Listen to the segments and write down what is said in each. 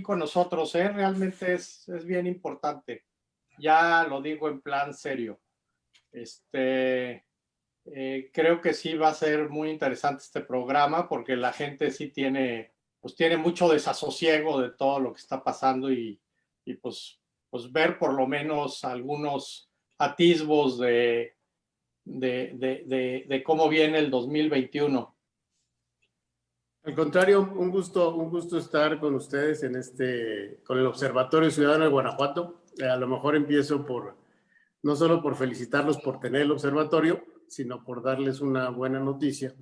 con nosotros, ¿eh? realmente es, es bien importante. Ya lo digo en plan serio. Este, eh, creo que sí va a ser muy interesante este programa porque la gente sí tiene, pues tiene mucho desasosiego de todo lo que está pasando y, y pues, pues ver por lo menos algunos atisbos de, de, de, de, cómo viene el 2021. Al contrario, un gusto, un gusto estar con ustedes en este, con el Observatorio Ciudadano de Guanajuato. Eh, a lo mejor empiezo por, no solo por felicitarlos por tener el observatorio, sino por darles una buena noticia.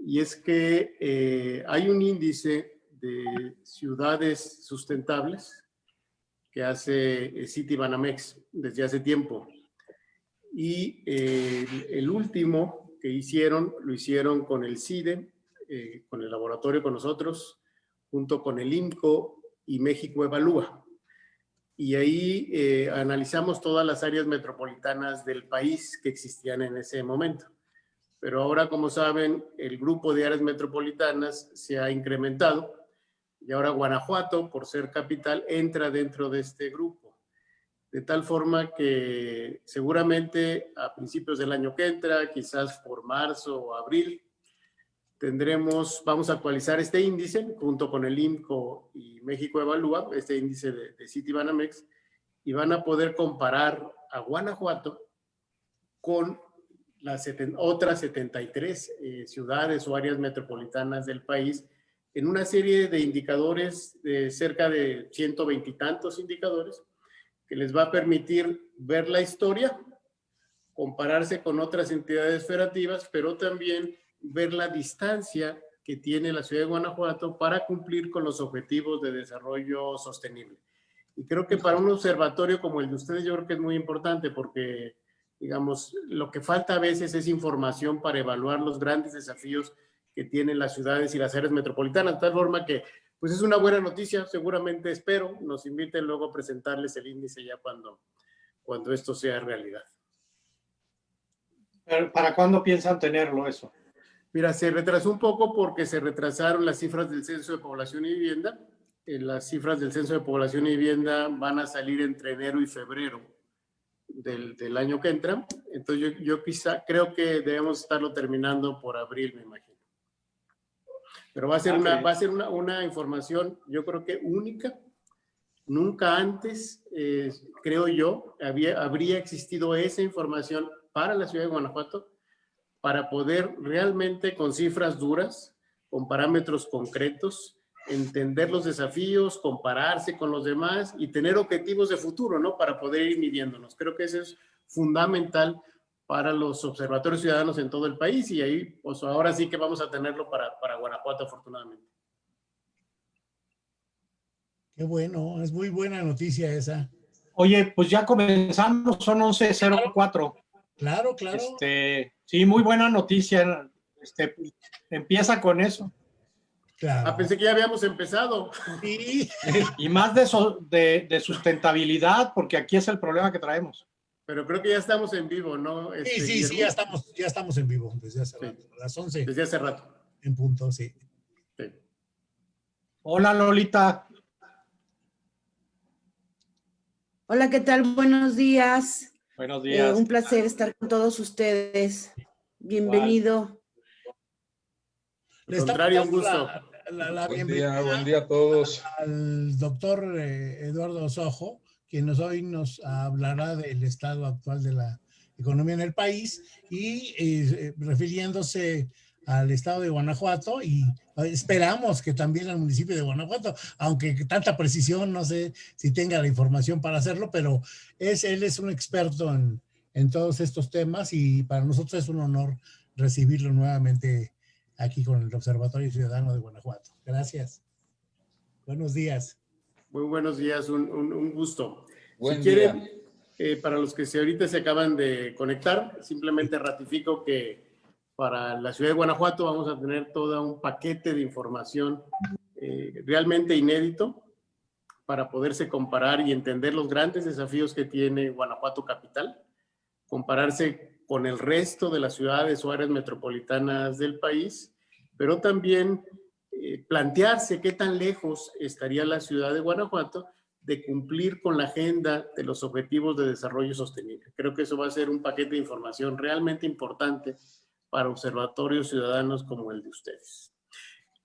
Y es que eh, hay un índice de ciudades sustentables que hace eh, City Banamex desde hace tiempo. Y el último que hicieron, lo hicieron con el CIDE, eh, con el laboratorio con nosotros, junto con el INCO y México Evalúa. Y ahí analizamos todas las áreas metropolitanas del país que existían en ese momento. Pero ahora, como saben, el grupo de áreas metropolitanas se ha incrementado y ahora Guanajuato, por ser capital, entra dentro de este grupo. De tal forma que seguramente a principios del año que entra, quizás por marzo o abril, tendremos, vamos a actualizar este índice junto con el INCO y México Evalúa, este índice de, de Citibanamex, y van a poder comparar a Guanajuato con las otras 73 eh, ciudades o áreas metropolitanas del país en una serie de indicadores, de cerca de 120 y tantos indicadores, que les va a permitir ver la historia, compararse con otras entidades federativas, pero también ver la distancia que tiene la ciudad de Guanajuato para cumplir con los objetivos de desarrollo sostenible. Y creo que para un observatorio como el de ustedes yo creo que es muy importante porque, digamos, lo que falta a veces es información para evaluar los grandes desafíos que tienen las ciudades y las áreas metropolitanas, de tal forma que pues es una buena noticia, seguramente espero, nos inviten luego a presentarles el índice ya cuando, cuando esto sea realidad. ¿Para cuándo piensan tenerlo eso? Mira, se retrasó un poco porque se retrasaron las cifras del Censo de Población y Vivienda. Eh, las cifras del Censo de Población y Vivienda van a salir entre enero y febrero del, del año que entra. Entonces yo, yo quizá creo que debemos estarlo terminando por abril, me imagino. Pero va a ser, una, va a ser una, una, información, yo creo que única. Nunca antes, eh, creo yo, había, habría existido esa información para la ciudad de Guanajuato para poder realmente con cifras duras, con parámetros concretos, entender los desafíos, compararse con los demás y tener objetivos de futuro, ¿no? Para poder ir midiéndonos. Creo que eso es fundamental para los observatorios ciudadanos en todo el país y ahí, pues ahora sí que vamos a tenerlo para, para Guanajuato, afortunadamente. Qué bueno, es muy buena noticia esa. Oye, pues ya comenzamos, son 11.04. Claro, claro. Este, sí, muy buena noticia. Este, empieza con eso. Claro. Ah, pensé que ya habíamos empezado. Sí. Y más de, de, de sustentabilidad, porque aquí es el problema que traemos. Pero creo que ya estamos en vivo, ¿no? Este, sí, sí, sí, ya estamos, ya estamos en vivo desde hace rato. A las 11. Desde hace rato. En punto, sí. sí. Hola, Lolita. Hola, ¿qué tal? Buenos días. Buenos días. Eh, un placer estar con todos ustedes. Bienvenido. Al contrario, un gusto. La, la, buen día, buen día a todos. Al doctor eh, Eduardo Sojo quien hoy nos hablará del estado actual de la economía en el país y eh, refiriéndose al estado de Guanajuato y esperamos que también al municipio de Guanajuato, aunque tanta precisión no sé si tenga la información para hacerlo, pero es, él es un experto en, en todos estos temas y para nosotros es un honor recibirlo nuevamente aquí con el Observatorio Ciudadano de Guanajuato. Gracias. Buenos días. Muy buenos días, un, un, un gusto. si quieren, eh, para los que se, ahorita se acaban de conectar, simplemente ratifico que para la ciudad de Guanajuato vamos a tener todo un paquete de información eh, realmente inédito para poderse comparar y entender los grandes desafíos que tiene Guanajuato capital, compararse con el resto de las ciudades o áreas metropolitanas del país, pero también eh, plantearse qué tan lejos estaría la ciudad de Guanajuato de cumplir con la agenda de los objetivos de desarrollo sostenible. Creo que eso va a ser un paquete de información realmente importante para observatorios ciudadanos como el de ustedes.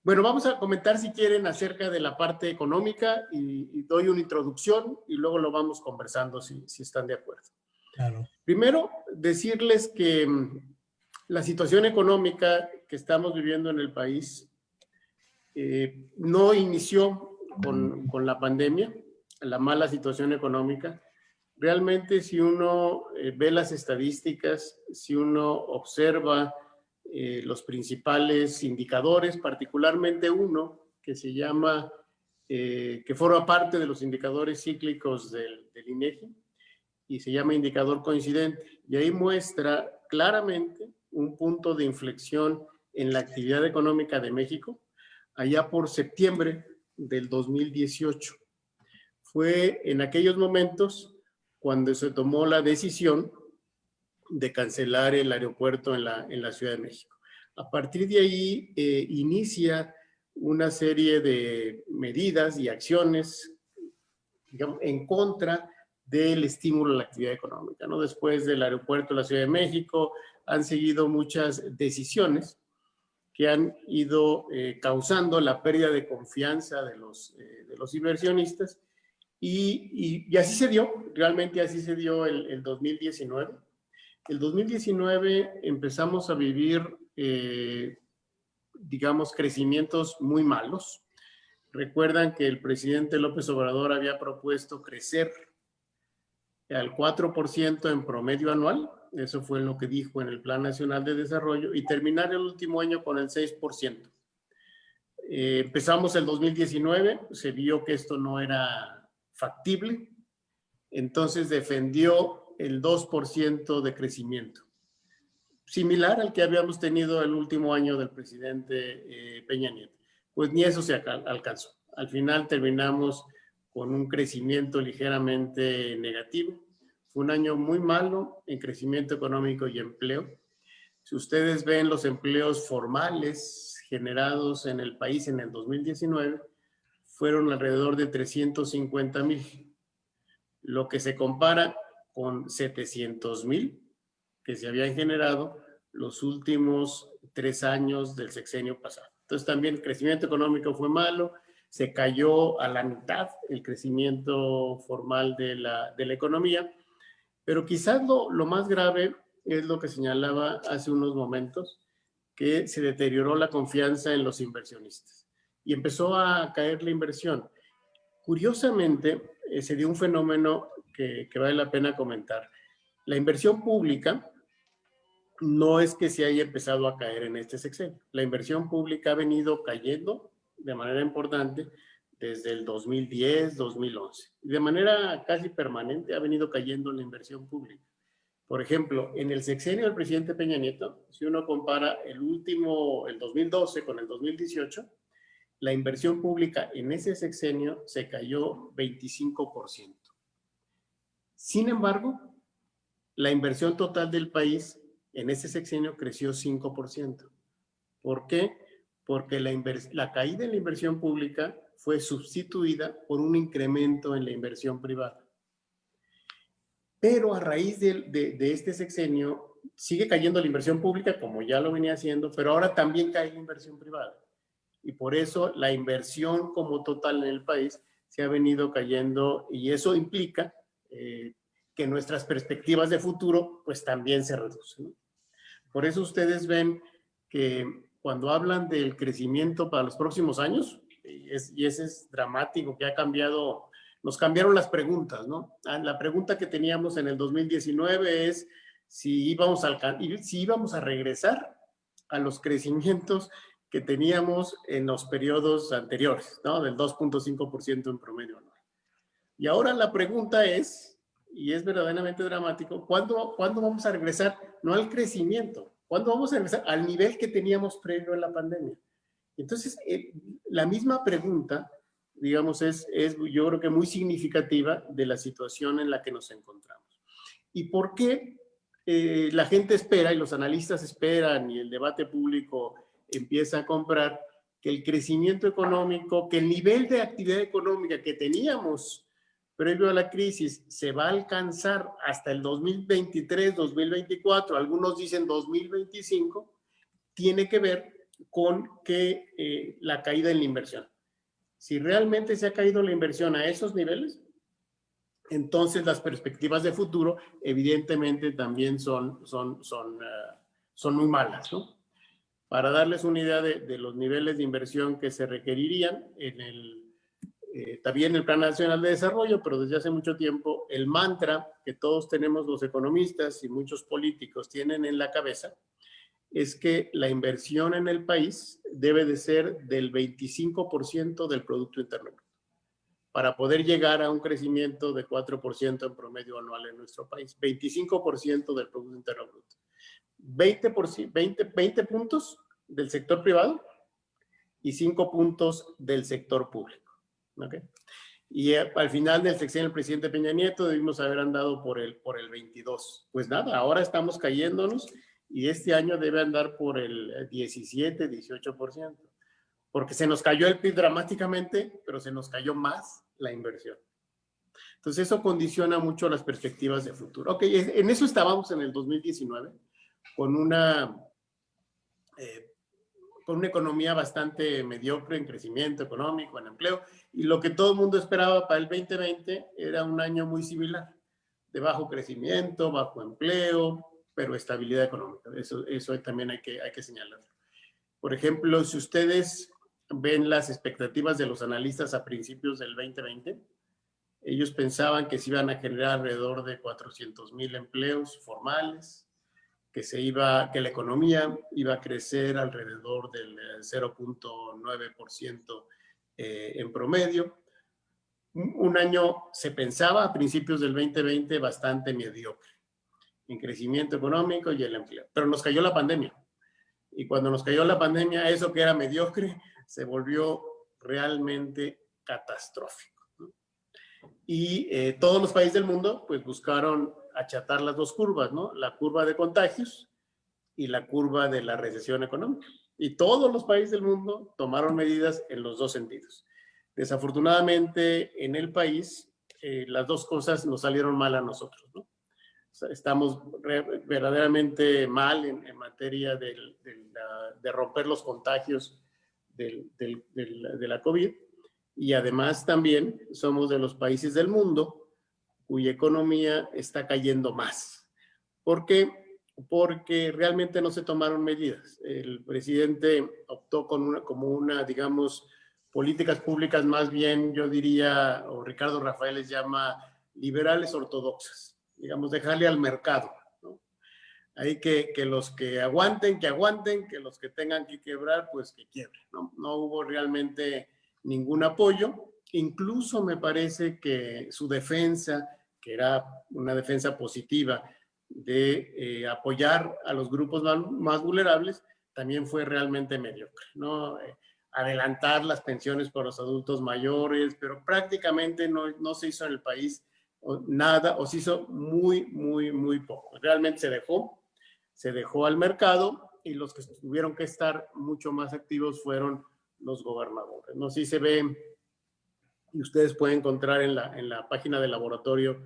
Bueno, vamos a comentar si quieren acerca de la parte económica y, doy una introducción y luego lo vamos conversando si, si están de acuerdo. Claro. Primero, decirles que mm, la situación económica que estamos viviendo en el país eh, no inició con, con, la pandemia, la mala situación económica. Realmente si uno eh, ve las estadísticas, si uno observa eh, los principales indicadores, particularmente uno que se llama, eh, que forma parte de los indicadores cíclicos del, del INEGI y se llama indicador coincidente. Y ahí muestra claramente un punto de inflexión en la actividad económica de México allá por septiembre del 2018. Fue en aquellos momentos cuando se tomó la decisión de cancelar el aeropuerto en la, en la Ciudad de México. A partir de ahí eh, inicia una serie de medidas y acciones digamos, en contra del estímulo a la actividad económica. ¿no? Después del aeropuerto de la Ciudad de México han seguido muchas decisiones que han ido eh, causando la pérdida de confianza de los, eh, de los inversionistas y, y, y, así se dio, realmente así se dio el, el 2019 el 2019 empezamos a vivir, eh, digamos, crecimientos muy malos. Recuerdan que el presidente López Obrador había propuesto crecer al 4% en promedio anual, eso fue lo que dijo en el Plan Nacional de Desarrollo, y terminar el último año con el 6%. Eh, empezamos el 2019, se vio que esto no era factible, entonces defendió el 2% de crecimiento. Similar al que habíamos tenido el último año del presidente eh, Peña Nieto. Pues ni eso se alcanzó. Al final terminamos con un crecimiento ligeramente negativo. Fue un año muy malo en crecimiento económico y empleo. Si ustedes ven los empleos formales generados en el país en el 2019, fueron alrededor de 350 mil. Lo que se compara con 700 mil que se habían generado los últimos tres años del sexenio pasado. Entonces también el crecimiento económico fue malo, se cayó a la mitad el crecimiento formal de la, economía, pero quizás lo, lo más grave es lo que señalaba hace unos momentos, que se deterioró la confianza en los inversionistas y empezó a caer la inversión. Curiosamente, eh, se dio un fenómeno que, vale la pena comentar. La inversión pública no es que se haya empezado a caer en este sexenio. La inversión pública ha venido cayendo de manera importante desde el 2010, 2011. De manera casi permanente ha venido cayendo la inversión pública. Por ejemplo, en el sexenio del presidente Peña Nieto, si uno compara el último, el 2012 con el 2018, la inversión pública en ese sexenio se cayó 25%. Sin embargo, la inversión total del país en ese sexenio creció 5%. ¿Por qué? Porque la, caída en la inversión pública fue sustituida por un incremento en la inversión privada. Pero a raíz de, este sexenio sigue cayendo la inversión pública, como ya lo venía haciendo, pero ahora también cae la inversión privada. Y por eso la inversión como total en el país se ha venido cayendo y eso implica eh, que nuestras perspectivas de futuro pues también se reducen. Por eso ustedes ven que cuando hablan del crecimiento para los próximos años, y, ese es dramático, que ha cambiado, nos cambiaron las preguntas, ¿no? Ah, la pregunta que teníamos en el 2019 es si íbamos a, si íbamos a regresar a los crecimientos que teníamos en los periodos anteriores, ¿no? Del 2.5% en promedio anual. Y ahora la pregunta es, y es verdaderamente dramático, ¿cuándo, ¿cuándo vamos a regresar? No al crecimiento, ¿cuándo vamos a regresar al nivel que teníamos previo en la pandemia? Entonces, eh, la misma pregunta, digamos, es, es yo creo que muy significativa de la situación en la que nos encontramos. ¿Y por qué eh, la gente espera y los analistas esperan y el debate público empieza a comprar que el crecimiento económico, que el nivel de actividad económica que teníamos previo a la crisis se va a alcanzar hasta el 2023, 2024, algunos dicen 2025, tiene que ver con que eh, la caída en la inversión. Si realmente se ha caído la inversión a esos niveles, entonces las perspectivas de futuro evidentemente también son, son, son, uh, son muy malas, ¿no? Para darles una idea de, los niveles de inversión que se requerirían, en el, eh, también el Plan Nacional de Desarrollo, pero desde hace mucho tiempo, el mantra que todos tenemos los economistas y muchos políticos tienen en la cabeza, es que la inversión en el país debe de ser del 25% del Producto Interno Bruto para poder llegar a un crecimiento de 4% en promedio anual en nuestro país. 25% del Producto Interno Bruto. 20, 20, 20 puntos del sector privado y 5 puntos del sector público. Y eh, al final del sexenio del presidente Peña Nieto debimos haber andado por el, por el 22. Pues nada, ahora estamos cayéndonos y este año debe andar por el 17, 18%, porque se nos cayó el PIB dramáticamente, pero se nos cayó más la inversión. Entonces eso condiciona mucho las perspectivas de futuro. Ok, en eso estábamos en el 2019, con una, eh, una economía bastante mediocre en crecimiento económico, en empleo, y lo que todo el mundo esperaba para el 2020 era un año muy similar, de bajo crecimiento, bajo empleo, pero estabilidad económica. Eso, eso también hay que, hay que señalarlo. Por ejemplo, si ustedes ven las expectativas de los analistas a principios del 2020, ellos pensaban que se iban a generar alrededor de 400 mil empleos formales, que, se iba, que la economía iba a crecer alrededor del 0.9% eh, en promedio. Un año se pensaba a principios del 2020 bastante mediocre en crecimiento económico y el empleo. Pero nos cayó la pandemia. Y cuando nos cayó la pandemia, eso que era mediocre se volvió realmente catastrófico. Y eh, todos los países del mundo pues buscaron achatar las dos curvas, ¿no? La curva de contagios y la curva de la recesión económica. Y todos los países del mundo tomaron medidas en los dos sentidos. Desafortunadamente, en el país, eh, las dos cosas nos salieron mal a nosotros, ¿no? estamos verdaderamente mal en, materia de, romper los contagios de la COVID y además también somos de los países del mundo cuya economía está cayendo más. ¿Por qué? Porque realmente no se tomaron medidas. El presidente optó con una, como una, digamos, políticas públicas más bien, yo diría, o Ricardo Rafael les llama liberales ortodoxas digamos, dejarle al mercado. ¿no? Hay que, que los que aguanten, que aguanten, que los que tengan que quebrar, pues que quiebren. ¿no? no hubo realmente ningún apoyo. Incluso me parece que su defensa, que era una defensa positiva de eh, apoyar a los grupos más, vulnerables, también fue realmente mediocre. ¿no? Eh, adelantar las pensiones para los adultos mayores, pero prácticamente no, no se hizo en el país nada, o se hizo muy, muy, muy poco. Realmente se dejó, se dejó al mercado y los que tuvieron que estar mucho más activos fueron los gobernadores. No sé si se ve, y ustedes pueden encontrar en la, en la página del Laboratorio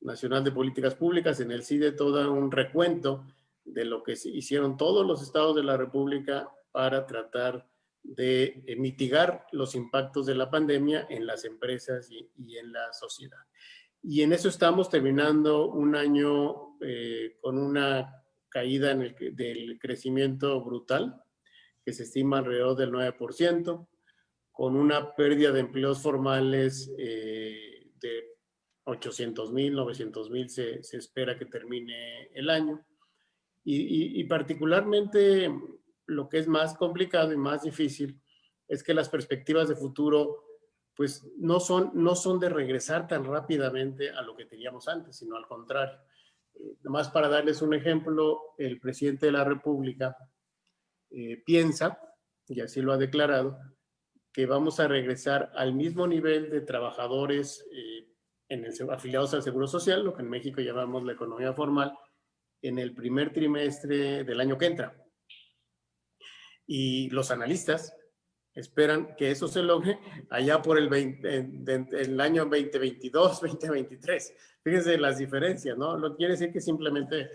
Nacional de Políticas Públicas, en el CIDE, todo un recuento de lo que hicieron todos los estados de la República para tratar de eh, mitigar los impactos de la pandemia en las empresas y, en la sociedad. Y en eso estamos terminando un año eh, con una caída en el, del crecimiento brutal, que se estima alrededor del 9%, con una pérdida de empleos formales eh, de 800 mil, 900 mil se, se, espera que termine el año. Y, y, y particularmente lo que es más complicado y más difícil es que las perspectivas de futuro pues no son, no son de regresar tan rápidamente a lo que teníamos antes, sino al contrario. Eh, más para darles un ejemplo, el presidente de la República eh, piensa, y así lo ha declarado, que vamos a regresar al mismo nivel de trabajadores eh, en el, afiliados al Seguro Social, lo que en México llamamos la economía formal, en el primer trimestre del año que entra. Y los analistas esperan que eso se logre allá por el, 20, el año 2022, 2023. Fíjense las diferencias, ¿no? Lo quiere decir que simplemente,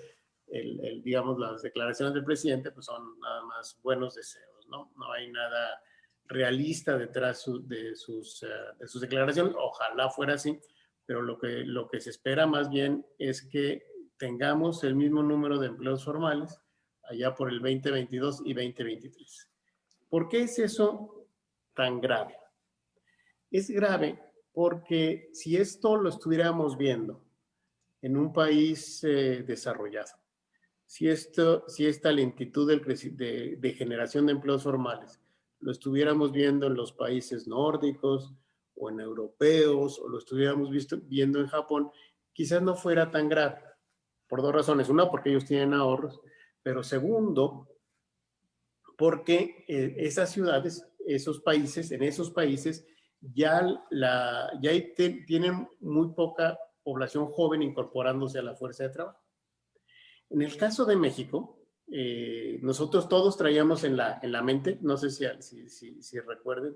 el, digamos, las declaraciones del presidente pues son nada más buenos deseos, ¿no? No hay nada realista detrás de, sus, eh, de sus declaraciones. Ojalá fuera así, pero lo que, se espera más bien es que tengamos el mismo número de empleos formales allá por el 2022 y 2023. ¿Por qué es eso tan grave? Es grave porque si esto lo estuviéramos viendo en un país eh, desarrollado, si, esta lentitud de generación de empleos formales lo estuviéramos viendo en los países nórdicos o en europeos o lo estuviéramos visto, viendo en Japón, quizás no fuera tan grave. Por dos razones. Una, porque ellos tienen ahorros, pero segundo, porque eh, esas ciudades, esos países, en esos países ya, la, ya tienen muy poca población joven incorporándose a la fuerza de trabajo. En el caso de México, eh, nosotros todos traíamos en la, en la mente, no sé si, si, si, recuerden,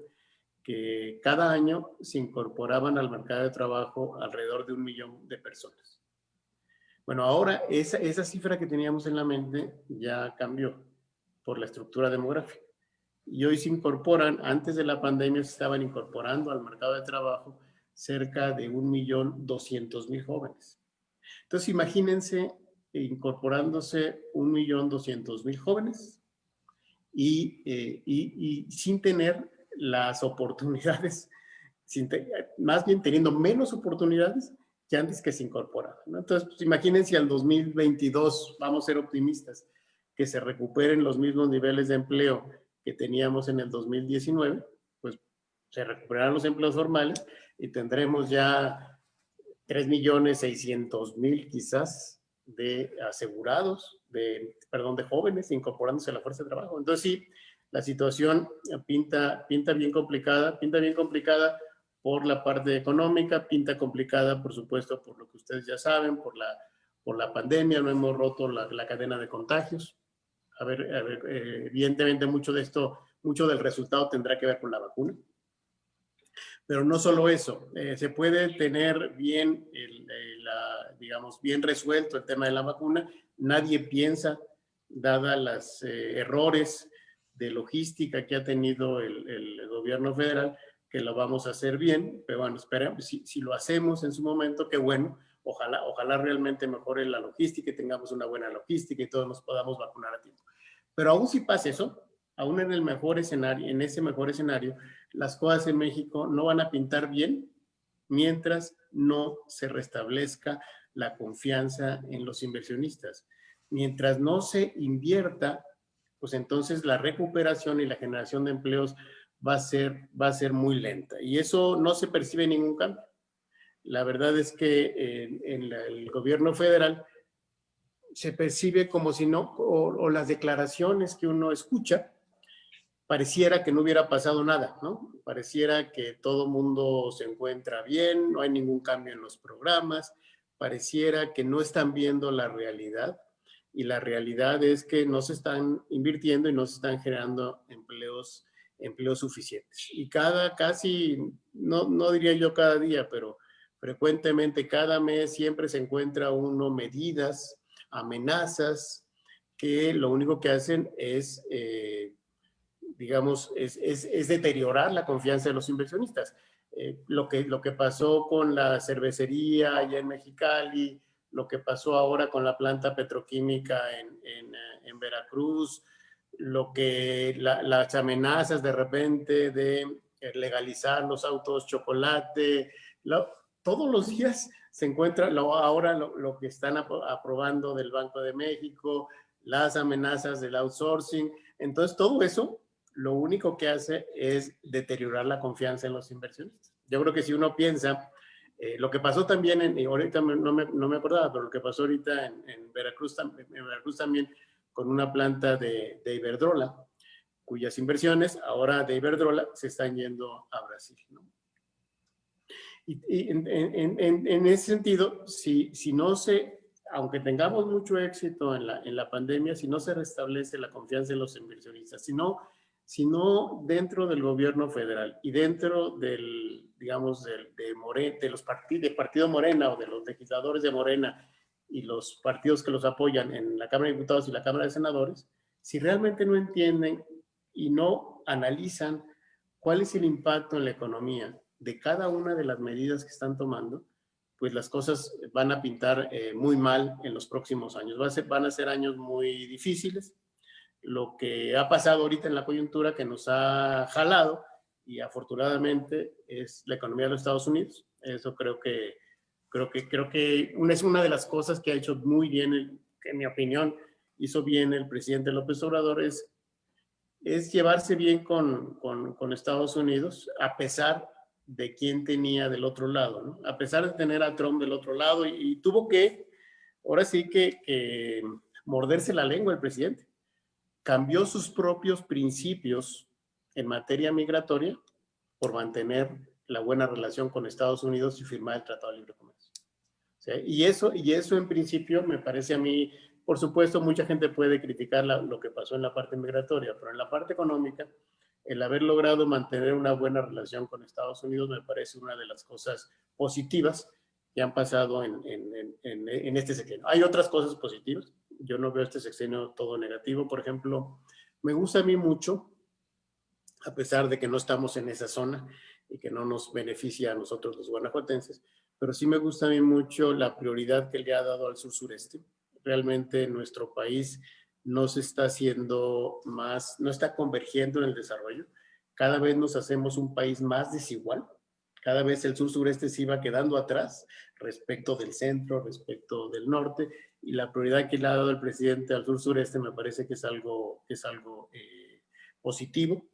que cada año se incorporaban al mercado de trabajo alrededor de un millón de personas. Bueno, ahora esa, esa cifra que teníamos en la mente ya cambió por la estructura demográfica. Y hoy se incorporan, antes de la pandemia se estaban incorporando al mercado de trabajo cerca de un millón doscientos mil jóvenes. Entonces imagínense incorporándose un millón doscientos mil jóvenes y, eh, y, y, sin tener las oportunidades, sin más bien teniendo menos oportunidades que antes que se incorporaban. Entonces, pues, imagínense al 2022, vamos a ser optimistas, que se recuperen los mismos niveles de empleo que teníamos en el 2019, pues se recuperarán los empleos formales y tendremos ya 3.600.000 quizás de asegurados, de, perdón, de jóvenes incorporándose a la fuerza de trabajo. Entonces sí, la situación pinta, pinta bien complicada, pinta bien complicada por la parte económica, pinta complicada, por supuesto, por lo que ustedes ya saben, por la, por la pandemia, no hemos roto la, la cadena de contagios. A ver, a ver eh, evidentemente mucho de esto, mucho del resultado tendrá que ver con la vacuna. Pero no solo eso, eh, se puede tener bien, el, eh, digamos, bien resuelto el tema de la vacuna. Nadie piensa, dada los eh, errores de logística que ha tenido el, el, gobierno federal, que lo vamos a hacer bien. Pero bueno, esperemos, si, si lo hacemos en su momento, qué bueno. Ojalá, ojalá realmente mejore la logística y tengamos una buena logística y todos nos podamos vacunar a tiempo. Pero aún si pasa eso, aún en el mejor escenario, en ese mejor escenario, las cosas en México no van a pintar bien mientras no se restablezca la confianza en los inversionistas. Mientras no se invierta, pues entonces la recuperación y la generación de empleos va a ser, va a ser muy lenta. Y eso no se percibe ningún cambio. La verdad es que en, el gobierno federal se percibe como si no, o las declaraciones que uno escucha, pareciera que no hubiera pasado nada, ¿no? Pareciera que todo mundo se encuentra bien, no hay ningún cambio en los programas, pareciera que no están viendo la realidad y la realidad es que no se están invirtiendo y no se están generando empleos, empleos suficientes. Y cada, casi, no, no diría yo cada día, pero frecuentemente cada mes siempre se encuentra uno medidas, amenazas, que lo único que hacen es eh, digamos, es, es, es, deteriorar la confianza de los inversionistas. Eh, lo, que, lo que pasó con la cervecería allá en Mexicali, lo que pasó ahora con la planta petroquímica en, en, eh, en Veracruz, lo que la, las amenazas de repente de legalizar los autos chocolate, todos los días se encuentra lo, ahora lo, lo, que están aprobando del Banco de México, las amenazas del outsourcing. Entonces, todo eso lo único que hace es deteriorar la confianza en los inversionistas. Yo creo que si uno piensa, eh, lo que pasó también, en, y ahorita no me, no me, acordaba, pero lo que pasó ahorita en, en, Veracruz, en Veracruz también con una planta de, de, Iberdrola, cuyas inversiones ahora de Iberdrola se están yendo a Brasil. Y, y en, en, ese sentido, si, si no se, aunque tengamos mucho éxito en la, en la pandemia, si no se restablece la confianza en los inversionistas, si no sino dentro del gobierno federal y dentro del, digamos, del, de, de los partidos, Partido Morena o de los legisladores de Morena y los partidos que los apoyan en la Cámara de Diputados y la Cámara de Senadores, si realmente no entienden y no analizan cuál es el impacto en la economía de cada una de las medidas que están tomando, pues las cosas van a pintar eh, muy mal en los próximos años. Va a ser, van a ser años muy difíciles. Lo que ha pasado ahorita en la coyuntura que nos ha jalado, y afortunadamente es la economía de los Estados Unidos. Eso creo que, creo que, creo que es una de las cosas que ha hecho muy bien, en mi opinión, hizo bien el presidente López Obrador, es es llevarse bien con, con, Estados Unidos, a pesar de quién tenía del otro lado, ¿no? A pesar de tener a Trump del otro lado y, tuvo que, ahora sí que, morderse la lengua el presidente. Cambió sus propios principios en materia migratoria por mantener la buena relación con Estados Unidos y firmar el Tratado de Libre Comercio. Y, eso, y eso en principio me parece a mí por supuesto, mucha gente puede criticar lo que pasó en la parte migratoria, pero en la parte económica, el haber logrado mantener una buena relación con Estados Unidos me parece una de las cosas positivas que han pasado en, en, este sexenio. Hay otras cosas positivas. Yo no veo este sexenio todo negativo. Por ejemplo, me gusta a mí mucho, a pesar de que no estamos en esa zona y que no nos beneficia a nosotros los guanajuatenses, pero sí me gusta a mí mucho la prioridad que le ha dado al sur-sureste realmente nuestro país no se está haciendo más, no está convergiendo en el desarrollo. Cada vez nos hacemos un país más desigual. Cada vez el sur-sureste se iba quedando atrás respecto del centro, respecto del norte. Y la prioridad que le ha dado el presidente al sur-sureste me parece que es algo, es algo eh, positivo.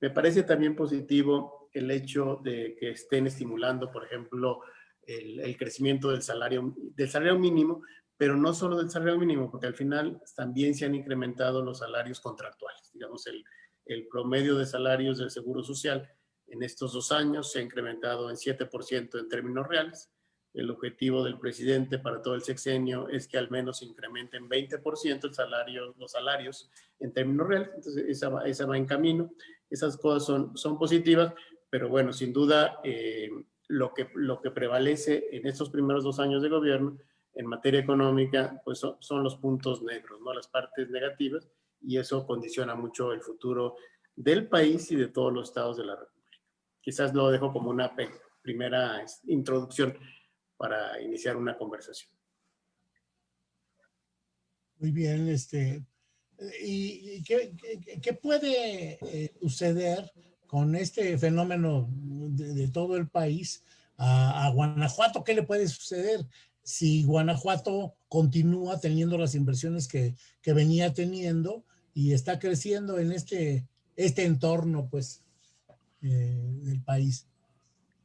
Me parece también positivo el hecho de que estén estimulando, por ejemplo, el, el, crecimiento del salario, del salario mínimo, pero no solo del salario mínimo, porque al final también se han incrementado los salarios contractuales. Digamos, el, el promedio de salarios del Seguro Social en estos dos años se ha incrementado en 7% en términos reales. El objetivo del presidente para todo el sexenio es que al menos incrementen 20% el salario, los salarios en términos reales. Entonces, esa va, esa va en camino. Esas cosas son, son positivas, pero bueno, sin duda, eh, lo, que, lo que prevalece en estos primeros dos años de gobierno en materia económica, pues son, los puntos negros, ¿no? Las partes negativas, y eso condiciona mucho el futuro del país y de todos los estados de la República. Quizás lo dejo como una primera introducción para iniciar una conversación. Muy bien, este, ¿y qué, puede eh, suceder con este fenómeno de, todo el país a, a, Guanajuato? ¿Qué le puede suceder? si Guanajuato continúa teniendo las inversiones que, que, venía teniendo y está creciendo en este, este entorno, pues, eh, del país.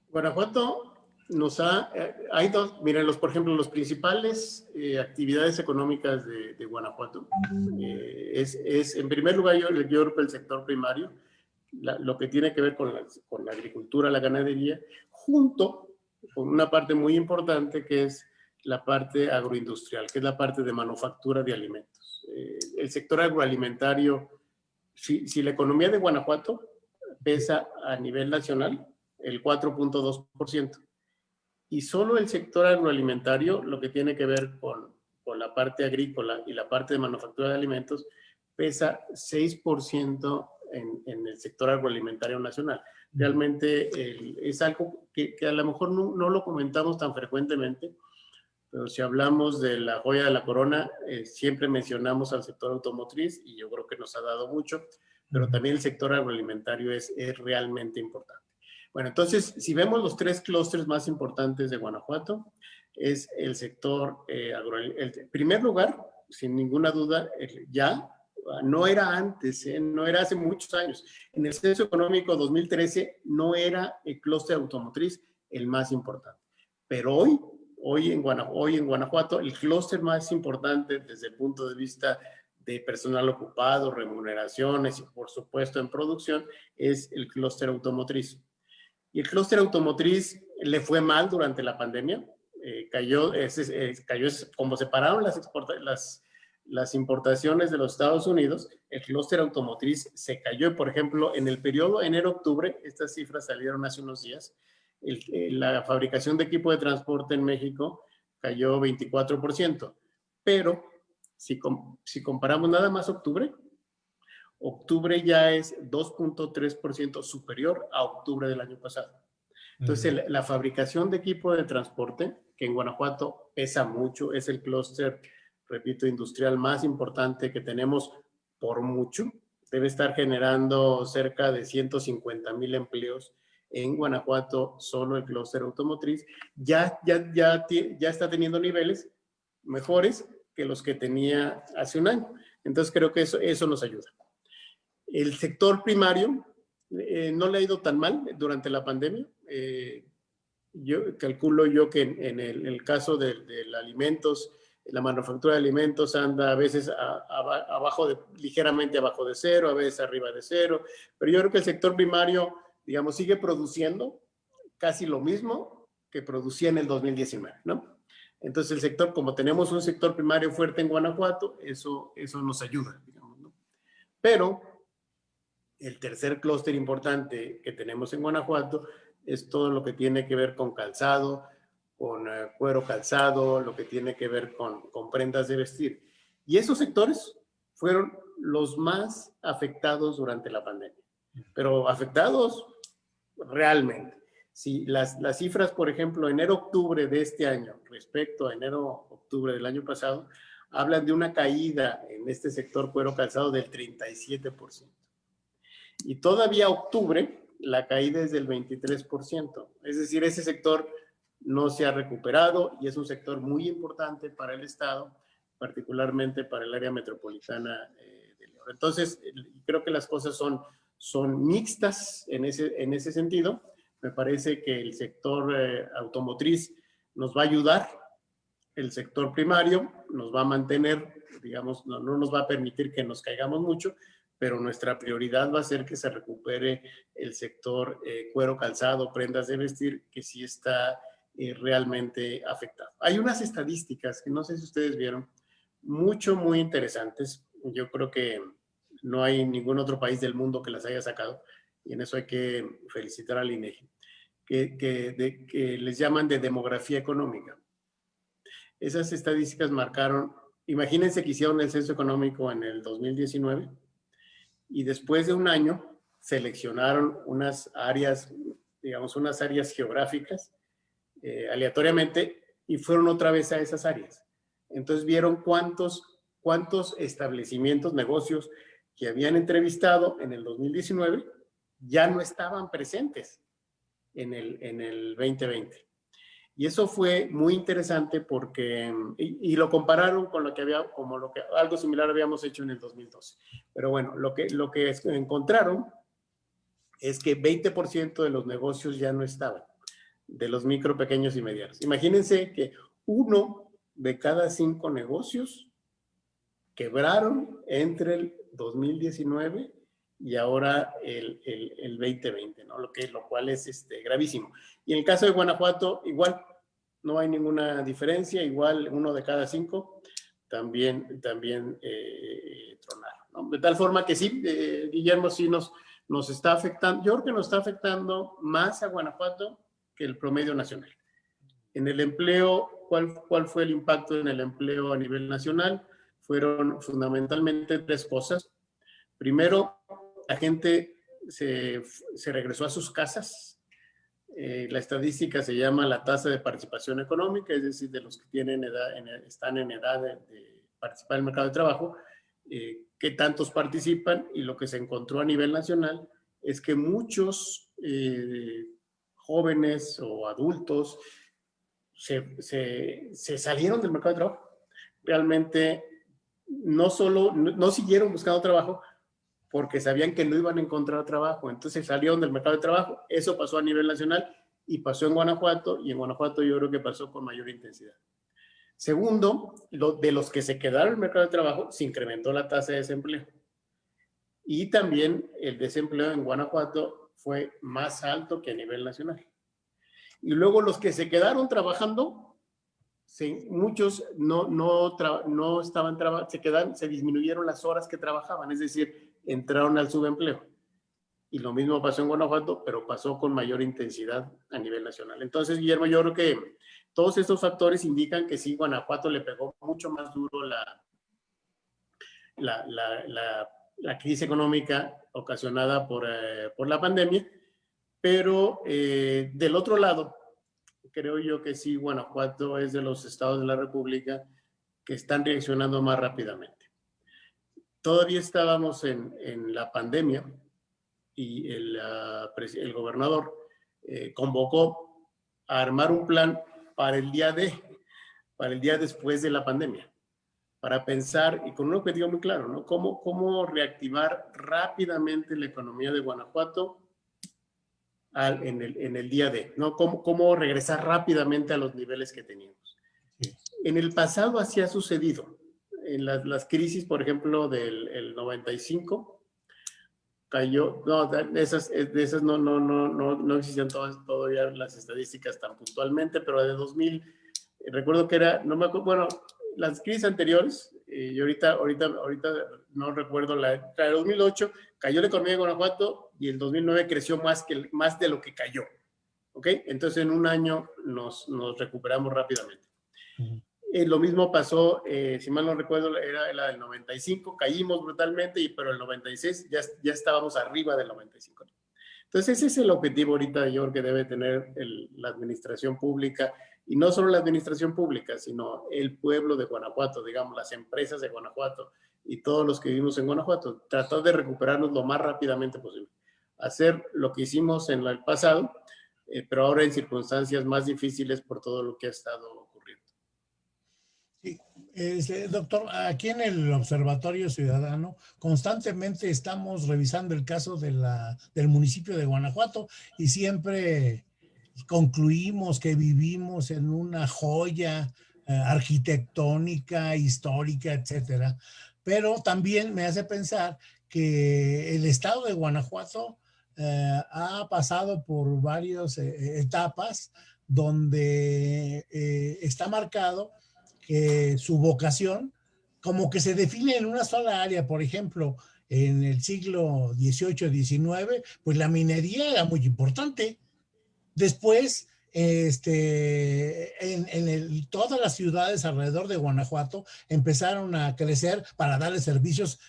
Guanajuato nos ha, eh, hay dos, miren, los, por ejemplo, los principales eh, actividades económicas de, de Guanajuato, es, es, en primer lugar, yo, yo el sector primario, lo que tiene que ver con la, con la agricultura, la ganadería, junto con una parte muy importante que es la parte agroindustrial, que es la parte de manufactura de alimentos. Eh, el sector agroalimentario, si, si, la economía de Guanajuato pesa a nivel nacional el 4.2%, y solo el sector agroalimentario, lo que tiene que ver con, con la parte agrícola y la parte de manufactura de alimentos, pesa 6% en, en, el sector agroalimentario nacional. Realmente es algo que, que, a lo mejor no, no lo comentamos tan frecuentemente, pero si hablamos de la joya de la corona, eh, siempre mencionamos al sector automotriz y yo creo que nos ha dado mucho, pero también el sector agroalimentario es, es realmente importante. Bueno, entonces, si vemos los tres clústeres más importantes de Guanajuato, es el sector eh, agroalimentario. En primer lugar, sin ninguna duda, ya no era antes, eh, no era hace muchos años. En el censo económico 2013 no era el clúster automotriz el más importante. Pero hoy hoy en, Guanajuato, el clúster más importante desde el punto de vista de personal ocupado, remuneraciones y por supuesto en producción es el clúster automotriz. Y el clúster automotriz le fue mal durante la pandemia, eh, cayó, cayó como separaron las, las, importaciones de los Estados Unidos, el clúster automotriz se cayó. Por ejemplo, en el periodo enero-octubre, estas cifras salieron hace unos días, la fabricación de equipo de transporte en México cayó 24%. Pero si, si comparamos nada más octubre, octubre ya es 2.3% superior a octubre del año pasado. Entonces, la fabricación de equipo de transporte, que en Guanajuato pesa mucho, es el clúster, repito, industrial más importante que tenemos por mucho. Debe estar generando cerca de 150 mil empleos en Guanajuato, solo el clúster automotriz. Ya, ya, ya, ya está teniendo niveles mejores que los que tenía hace un año. Entonces, creo que eso, eso nos ayuda. El sector primario eh, no le ha ido tan mal durante la pandemia. Eh, yo calculo yo que en, el, caso del de, alimentos, la manufactura de alimentos anda a veces abajo ligeramente abajo de cero, a veces arriba de cero, pero yo creo que el sector primario, digamos, sigue produciendo casi lo mismo que producía en el 2019, ¿no? Entonces el sector, como tenemos un sector primario fuerte en Guanajuato, eso, eso nos ayuda, digamos, ¿no? Pero el tercer clúster importante que tenemos en Guanajuato es todo lo que tiene que ver con calzado, con eh, cuero calzado, lo que tiene que ver con, con prendas de vestir. Y esos sectores fueron los más afectados durante la pandemia, pero afectados realmente. Si las, las cifras, por ejemplo, enero-octubre de este año respecto a enero-octubre del año pasado, hablan de una caída en este sector cuero calzado del 37%. Y todavía octubre, la caída es del 23%. Es decir, ese sector no se ha recuperado y es un sector muy importante para el Estado, particularmente para el área metropolitana eh. Entonces, creo que las cosas son, son mixtas en ese, en ese sentido. Me parece que el sector eh, automotriz nos va a ayudar, el sector primario nos va a mantener, digamos, no, no nos va a permitir que nos caigamos mucho, pero nuestra prioridad va a ser que se recupere el sector eh, cuero calzado, prendas de vestir, que sí está eh, realmente afectado. Hay unas estadísticas que no sé si ustedes vieron, mucho, muy interesantes. Yo creo que no hay ningún otro país del mundo que las haya sacado, y en eso hay que felicitar al INEGI, que, que, que les llaman de demografía económica. Esas estadísticas marcaron, imagínense que hicieron el censo económico en el 2019, y después de un año seleccionaron unas áreas, digamos, unas áreas geográficas eh, aleatoriamente y fueron otra vez a esas áreas. Entonces vieron cuántos, cuántos establecimientos, negocios que habían entrevistado en el 2019 ya no estaban presentes en el, en el 2020. Y eso fue muy interesante porque, y, lo compararon con lo que había, como lo que, algo similar habíamos hecho en el 2012. Pero bueno, lo que, lo que encontraron es que 20% de los negocios ya no estaban, de los micro, pequeños y medianos. Imagínense que uno de cada cinco negocios quebraron entre el 2019 y ahora el, el, el 2020, ¿no? Lo, que, lo cual es este, gravísimo. Y en el caso de Guanajuato, igual, no hay ninguna diferencia, igual uno de cada cinco también, también eh, tronaron. De tal forma que sí, eh, Guillermo, sí nos, nos está afectando, yo creo que nos está afectando más a Guanajuato que el promedio nacional. En el empleo, ¿cuál, ¿cuál fue el impacto en el empleo a nivel nacional? Fueron fundamentalmente tres cosas. Primero, la gente se, se regresó a sus casas, eh, la estadística se llama la tasa de participación económica, es decir, de los que tienen edad, están en edad de, participar en el mercado de trabajo, eh, qué tantos participan y lo que se encontró a nivel nacional es que muchos eh, jóvenes o adultos se, se, salieron del mercado de trabajo. Realmente no solo, no siguieron buscando trabajo, porque sabían que no iban a encontrar trabajo. Entonces salieron del mercado de trabajo. Eso pasó a nivel nacional y pasó en Guanajuato y en Guanajuato yo creo que pasó con mayor intensidad. Segundo, lo, de los que se quedaron en el mercado de trabajo, se incrementó la tasa de desempleo. Y también el desempleo en Guanajuato fue más alto que a nivel nacional. Y luego los que se quedaron trabajando muchos no, no, no estaban trabajando, se quedan, se disminuyeron las horas que trabajaban, es decir, entraron al subempleo. Y lo mismo pasó en Guanajuato, pero pasó con mayor intensidad a nivel nacional. Entonces, Guillermo, yo creo que todos estos factores indican que sí, Guanajuato le pegó mucho más duro la, la, la, crisis económica ocasionada por, eh, por la pandemia, pero eh, del otro lado, creo yo que sí, Guanajuato es de los estados de la República que están reaccionando más rápidamente. Todavía estábamos en, en la pandemia y el, el gobernador eh, convocó a armar un plan para el día de, para el día después de la pandemia, para pensar y con un objetivo muy claro, ¿no? Cómo, cómo reactivar rápidamente la economía de Guanajuato en, el, en, el, día de, ¿no? Cómo, cómo regresar rápidamente a los niveles que teníamos. En el pasado así ha sucedido. En las, las crisis, por ejemplo, del el 95, cayó, no, de esas, de esas no, no, no, no, no existían todas, todavía las estadísticas tan puntualmente, pero de 2000, recuerdo que era, no me acuerdo, bueno, las crisis anteriores, eh, y ahorita, ahorita, ahorita no recuerdo, la, de 2008 cayó la economía de Guanajuato y el 2009 creció más, que, más de lo que cayó. ¿Ok? Entonces en un año nos, nos recuperamos rápidamente. Eh, lo mismo pasó, eh, si mal no recuerdo, era la del 95, caímos brutalmente, y, pero el 96 ya, ya estábamos arriba del 95. Entonces ese es el objetivo ahorita, yo creo que debe tener la administración pública, y no solo la administración pública, sino el pueblo de Guanajuato, digamos, las empresas de Guanajuato y todos los que vivimos en Guanajuato, tratar de recuperarnos lo más rápidamente posible. Hacer lo que hicimos en el pasado, eh, pero ahora en circunstancias más difíciles por todo lo que ha estado este, doctor, aquí en el Observatorio Ciudadano constantemente estamos revisando el caso del municipio de Guanajuato y siempre concluimos que vivimos en una joya eh, arquitectónica, histórica, etcétera. Pero también me hace pensar que el estado de Guanajuato eh, ha pasado por varias eh, etapas donde está marcado su vocación como que se define en una sola área, por ejemplo, en el siglo XVIII, XIX, pues la minería era muy importante. Después, este, en, en todas las ciudades alrededor de Guanajuato empezaron a crecer para darle servicios,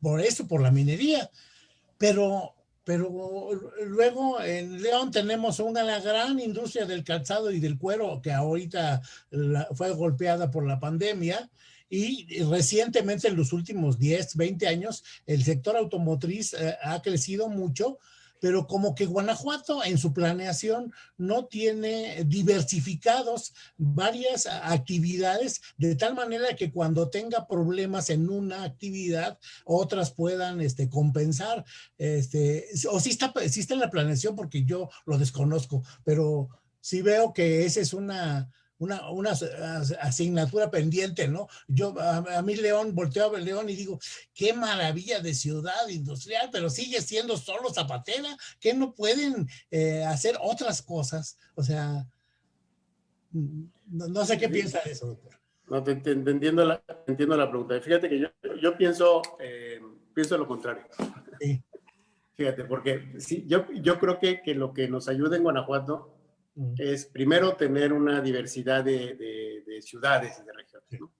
por eso, por la minería. Pero pero luego en León tenemos una gran industria del calzado y del cuero que ahorita fue golpeada por la pandemia. Y recientemente en los últimos 10, 20 años el sector automotriz eh, ha crecido mucho pero como que Guanajuato en su planeación no tiene diversificados varias actividades de tal manera que cuando tenga problemas en una actividad, otras puedan este, compensar. Este, o si está, si está en la planeación porque yo lo desconozco, pero sí veo que esa es una, una, una asignatura pendiente, ¿no? Yo, a, mí León, volteo a ver León y digo, qué maravilla de ciudad industrial, pero sigue siendo solo zapatera, que no pueden eh, hacer otras cosas. O sea, no, sé qué piensa de eso, doctor. No, te, entiendo, la, entiendo la pregunta. Fíjate que yo, yo pienso, eh, pienso lo contrario. Sí. Fíjate, porque sí, yo, yo creo que, que lo que nos ayuda en Guanajuato es primero tener una diversidad de, de, ciudades y de regiones. ¿no?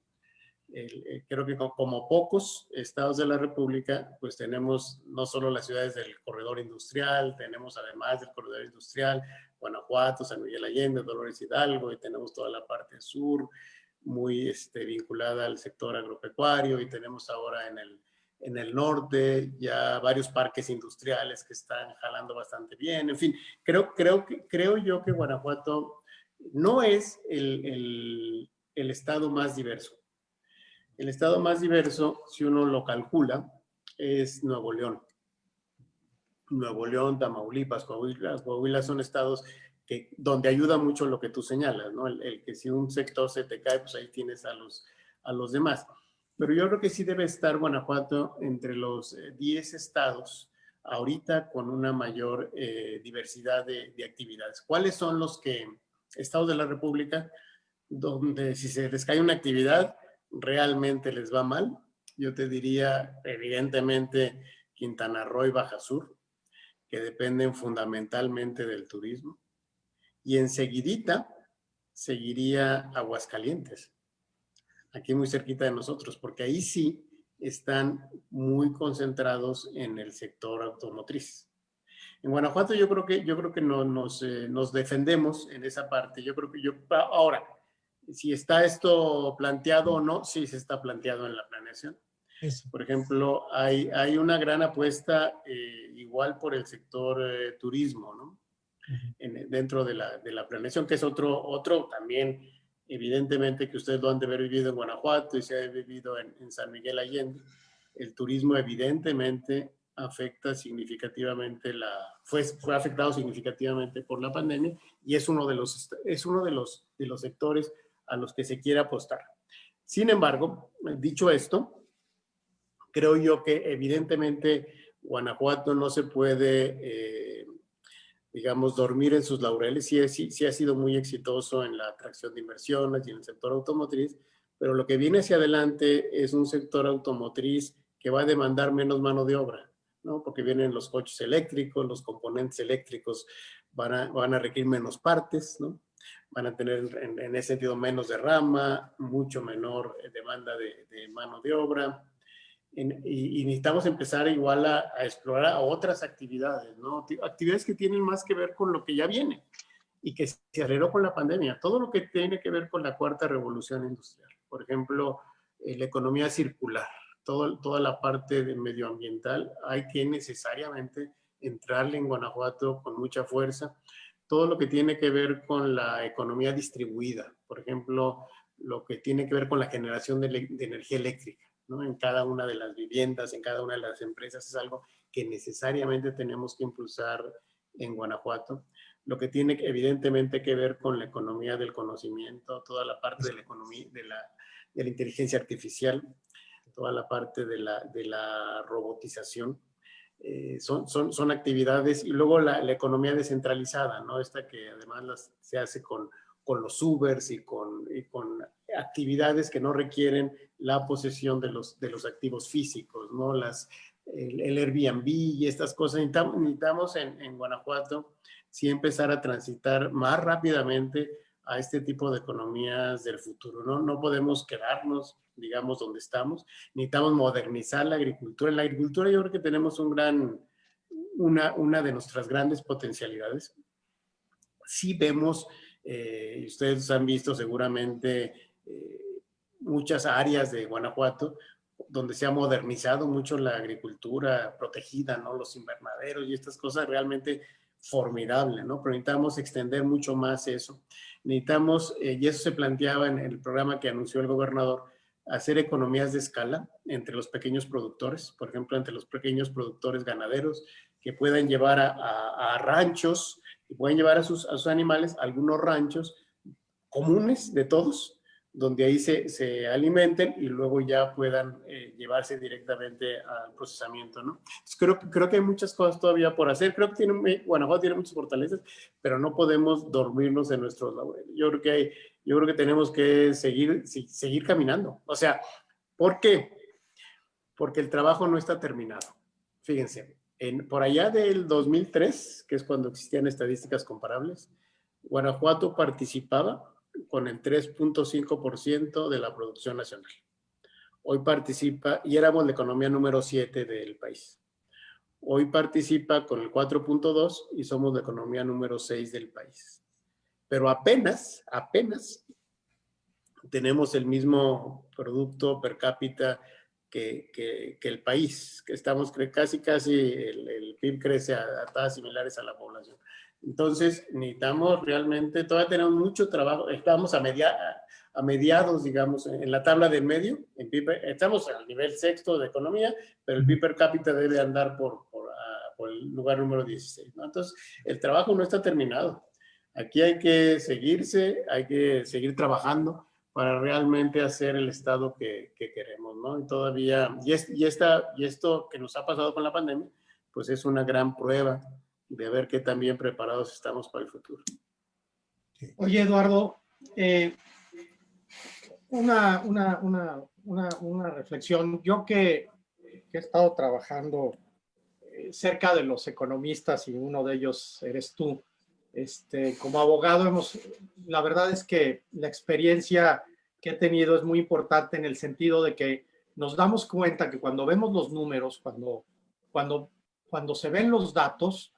Eh, creo que como pocos estados de la República, pues tenemos no solo las ciudades del corredor industrial, tenemos además del corredor industrial Guanajuato, San Miguel Allende, Dolores Hidalgo, y tenemos toda la parte sur muy este, vinculada al sector agropecuario, y tenemos ahora en el en el norte, ya varios parques industriales que están jalando bastante bien, en fin, creo, creo, creo yo que Guanajuato no es el, el, el estado más diverso. El estado más diverso, si uno lo calcula, es Nuevo León. Nuevo León, Tamaulipas, Coahuila, Coahuila son estados que, donde ayuda mucho lo que tú señalas, ¿no? El, el, que si un sector se te cae, pues ahí tienes a los, a los demás pero yo creo que sí debe estar Guanajuato entre los 10 eh, estados ahorita con una mayor eh, diversidad de, actividades. ¿Cuáles son los que, estados de la República? donde si se les cae una actividad, realmente les va mal. Yo te diría, evidentemente, Quintana Roo y Baja Sur, que dependen fundamentalmente del turismo. Y enseguidita seguiría Aguascalientes, aquí muy cerquita de nosotros, porque ahí sí están muy concentrados en el sector automotriz. En Guanajuato yo creo que, yo creo que no, nos, eh, nos defendemos en esa parte. Yo creo que yo, ahora, si está esto planteado o no, sí se está planteado en la planeación. Por ejemplo, hay, hay una gran apuesta eh, igual por el sector eh, turismo, ¿no? dentro de la, de la, planeación, que es otro, otro también, evidentemente que ustedes lo han de haber vivido en Guanajuato y se ha vivido en, en San Miguel Allende. El turismo evidentemente afecta significativamente la, fue, fue afectado significativamente por la pandemia y es uno de los, es uno de los, de los sectores a los que se quiere apostar. Sin embargo, dicho esto, creo yo que evidentemente Guanajuato no se puede, eh, digamos, dormir en sus laureles. Sí, sí, sí, ha sido muy exitoso en la atracción de inversiones y en el sector automotriz, pero lo que viene hacia adelante es un sector automotriz que va a demandar menos mano de obra, ¿no? Porque vienen los coches eléctricos, los componentes eléctricos van a, van a requerir menos partes, ¿no? van a tener en, ese sentido menos derrama, mucho menor eh, demanda de, mano de obra. Y, necesitamos empezar igual a, explorar a otras actividades, ¿no? Actividades que tienen más que ver con lo que ya viene y que se aceleró con la pandemia. Todo lo que tiene que ver con la cuarta revolución industrial. Por ejemplo, eh, la economía circular, todo, toda la parte de medioambiental, hay que necesariamente entrarle en Guanajuato con mucha fuerza todo lo que tiene que ver con la economía distribuida, por ejemplo, lo que tiene que ver con la generación de, energía eléctrica, ¿no? En cada una de las viviendas, en cada una de las empresas, es algo que necesariamente tenemos que impulsar en Guanajuato. Lo que tiene evidentemente que ver con la economía del conocimiento, toda la parte de la economía, de la, inteligencia artificial, toda la parte de la, de la robotización, eh, son, son, son, actividades y luego la, la, economía descentralizada, ¿no? Esta que además se hace con, con los Ubers y con, y con, actividades que no requieren la posesión de los, de los activos físicos, ¿no? Las, el, Airbnb y estas cosas. Necesitamos, necesitamos en, en, Guanajuato sí empezar a transitar más rápidamente a este tipo de economías del futuro, ¿no? No podemos quedarnos digamos, donde estamos. Necesitamos modernizar la agricultura. En la agricultura yo creo que tenemos un gran, una, una de nuestras grandes potencialidades. Sí vemos, eh, ustedes han visto seguramente eh, muchas áreas de Guanajuato donde se ha modernizado mucho la agricultura protegida, ¿no? Los invernaderos y estas cosas realmente formidable, ¿no? Pero necesitamos extender mucho más eso. Necesitamos, eh, y eso se planteaba en el programa que anunció el gobernador, hacer economías de escala entre los pequeños productores, por ejemplo, entre los pequeños productores ganaderos que puedan llevar a, ranchos y pueden llevar a sus, a sus animales a algunos ranchos comunes de todos, donde ahí se, se alimenten y luego ya puedan eh, llevarse directamente al procesamiento, ¿no? creo, creo que hay muchas cosas todavía por hacer. Creo que tiene, Guanajuato tiene muchas fortalezas, pero no podemos dormirnos en nuestros laureles. Yo creo que hay, yo creo que tenemos que seguir, seguir caminando. O sea, ¿por qué? Porque el trabajo no está terminado. Fíjense, en, por allá del 2003, que es cuando existían estadísticas comparables, Guanajuato participaba con el 3.5% de la producción nacional. Hoy participa, y éramos la economía número 7 del país. Hoy participa con el 4.2 y somos la economía número 6 del país. Pero apenas, apenas tenemos el mismo producto per cápita que, que, el país, que estamos casi, casi, el, PIB crece a tasas similares a la población. Entonces, necesitamos realmente, todavía tenemos mucho trabajo, estamos a, media, a mediados, digamos, en la tabla del medio, en estamos al nivel sexto de economía, pero el PIB per cápita debe andar por, por, ah, por el lugar número 16. ¿no? Entonces, el trabajo no está terminado. Aquí hay que seguirse, hay que seguir trabajando para realmente hacer el Estado que, que queremos, ¿no? Y todavía, y, y, esta, y esto que nos ha pasado con la pandemia, pues es una gran prueba de ver qué tan bien preparados estamos para el futuro. Oye, Eduardo, eh, una, una, una, una, reflexión. Yo que, que, he estado trabajando eh, cerca de los economistas y uno de ellos eres tú, este, como abogado, hemos, la verdad es que la experiencia que he tenido es muy importante en el sentido de que nos damos cuenta que cuando vemos los números, cuando, cuando, cuando se ven los datos,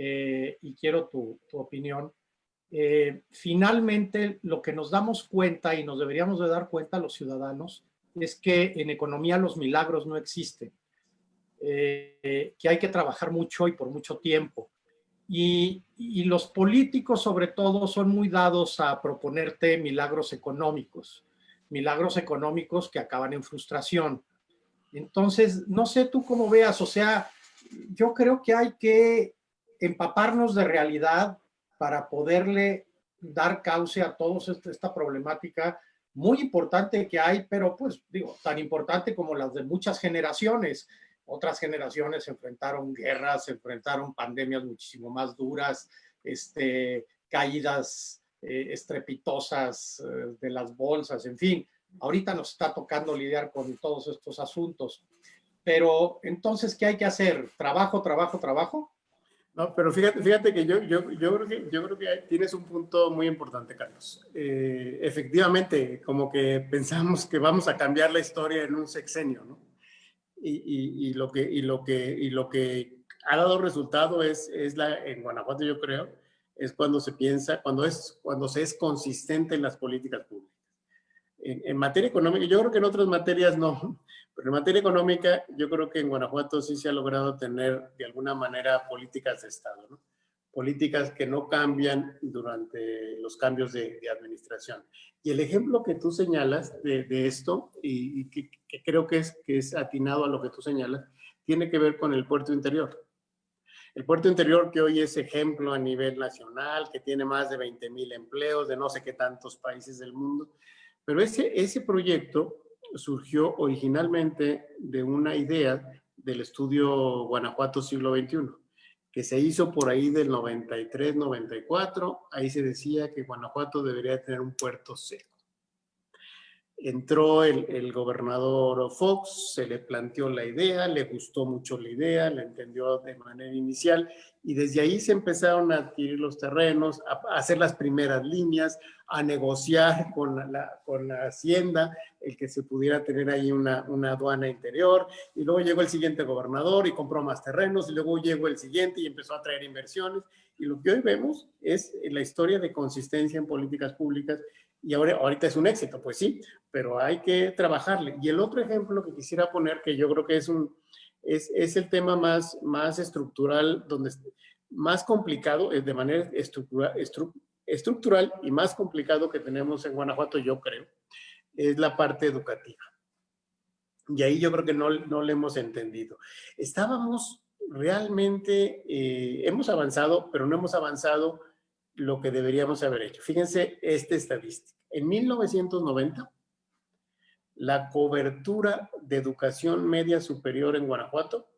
eh, y quiero tu, tu opinión, eh, finalmente lo que nos damos cuenta y nos deberíamos de dar cuenta los ciudadanos es que en economía los milagros no existen, eh, que hay que trabajar mucho y por mucho tiempo. Y, y, los políticos sobre todo son muy dados a proponerte milagros económicos, milagros económicos que acaban en frustración. Entonces, no sé tú cómo veas, o sea, yo creo que hay que empaparnos de realidad, para poderle dar cauce a toda esta problemática muy importante que hay, pero pues digo, tan importante como las de muchas generaciones. Otras generaciones enfrentaron guerras, enfrentaron pandemias muchísimo más duras, este, caídas eh, estrepitosas eh, de las bolsas, en fin. Ahorita nos está tocando lidiar con todos estos asuntos. Pero entonces, ¿qué hay que hacer? ¿Trabajo, trabajo, trabajo? No, pero fíjate, fíjate que yo, yo, yo, creo que yo creo que tienes un punto muy importante, Carlos. Eh, efectivamente, como que pensamos que vamos a cambiar la historia en un sexenio, ¿no? Y, y, y lo, que, y, lo, que, y lo que ha dado resultado es, es la, en Guanajuato, yo creo, es cuando se piensa, cuando, es, cuando se es consistente en las políticas públicas. En, en materia económica, yo creo que en otras materias no, pero en materia económica, yo creo que en Guanajuato sí se ha logrado tener de alguna manera políticas de Estado, ¿no? políticas que no cambian durante los cambios de, de administración. Y el ejemplo que tú señalas de, de esto, y, y que, que, creo que es, que es atinado a lo que tú señalas, tiene que ver con el puerto interior. El puerto interior que hoy es ejemplo a nivel nacional, que tiene más de 20 mil empleos de no sé qué tantos países del mundo, pero ese, ese proyecto surgió originalmente de una idea del estudio Guanajuato siglo XXI, que se hizo por ahí del 93-94. Ahí se decía que Guanajuato debería tener un puerto seco. Entró el, gobernador Fox, se le planteó la idea, le gustó mucho la idea, la entendió de manera inicial y desde ahí se empezaron a adquirir los terrenos, a, hacer las primeras líneas, a negociar con la, con la hacienda, el que se pudiera tener ahí una, una, aduana interior, y luego llegó el siguiente gobernador y compró más terrenos, y luego llegó el siguiente y empezó a traer inversiones, y lo que hoy vemos es la historia de consistencia en políticas públicas, y ahora, ahorita es un éxito, pues sí, pero hay que trabajarle. Y el otro ejemplo que quisiera poner, que yo creo que es un, es, es el tema más, más estructural, donde más complicado, de manera estructura, estru, estructural y más complicado que tenemos en Guanajuato, yo creo, es la parte educativa. Y ahí yo creo que no, no le hemos entendido. Estábamos realmente, eh, hemos avanzado, pero no hemos avanzado lo que deberíamos haber hecho. Fíjense esta estadística. En 1990, la cobertura de educación media superior en Guanajuato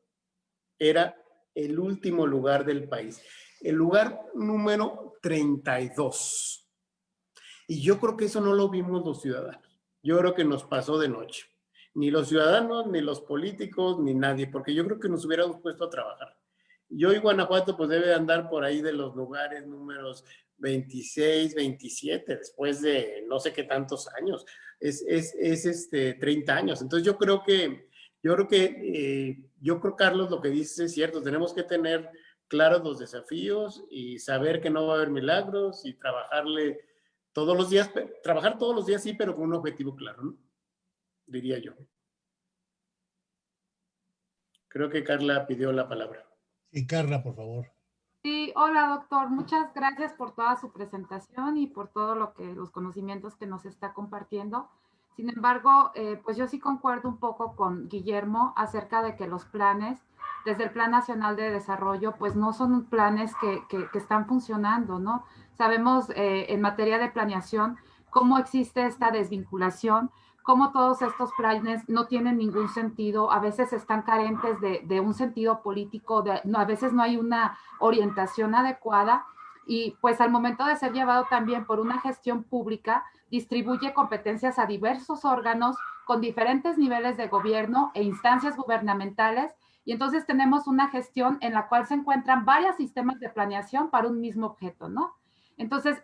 era el último lugar del país. El lugar número 32. Y yo creo que eso no lo vimos los ciudadanos. Yo creo que nos pasó de noche. Ni los ciudadanos, ni los políticos, ni nadie, porque yo creo que nos hubiéramos puesto a trabajar. Y hoy Guanajuato pues debe andar por ahí de los lugares números 26, 27, después de no sé qué tantos años. Es, es, es este, 30 años. Entonces yo creo que, yo creo que, eh, yo creo Carlos, lo que dices es cierto, tenemos que tener claros los desafíos y saber que no va a haber milagros y trabajarle todos los días, trabajar todos los días sí, pero con un objetivo claro, ¿no? Diría yo. Creo que Carla pidió la palabra. Sí, Carla, por favor. Sí, hola doctor, muchas gracias por toda su presentación y por todo lo que los conocimientos que nos está compartiendo. Sin embargo, eh, pues yo sí concuerdo un poco con Guillermo acerca de que los planes, desde el Plan Nacional de Desarrollo, pues no son planes que, que, que están funcionando, ¿no? Sabemos eh, en materia de planeación cómo existe esta desvinculación cómo todos estos planes no tienen ningún sentido, a veces están carentes de, un sentido político, no, a veces no hay una orientación adecuada y pues al momento de ser llevado también por una gestión pública, distribuye competencias a diversos órganos con diferentes niveles de gobierno e instancias gubernamentales y entonces tenemos una gestión en la cual se encuentran varios sistemas de planeación para un mismo objeto, ¿no? Entonces,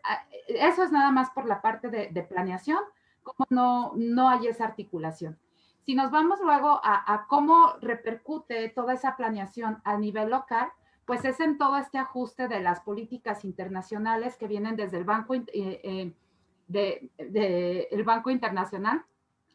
eso es nada más por la parte de, planeación, como no, no hay esa articulación. Si nos vamos luego a, cómo repercute toda esa planeación a nivel local, pues es en todo este ajuste de las políticas internacionales que vienen desde el Banco, eh, eh, el Banco Internacional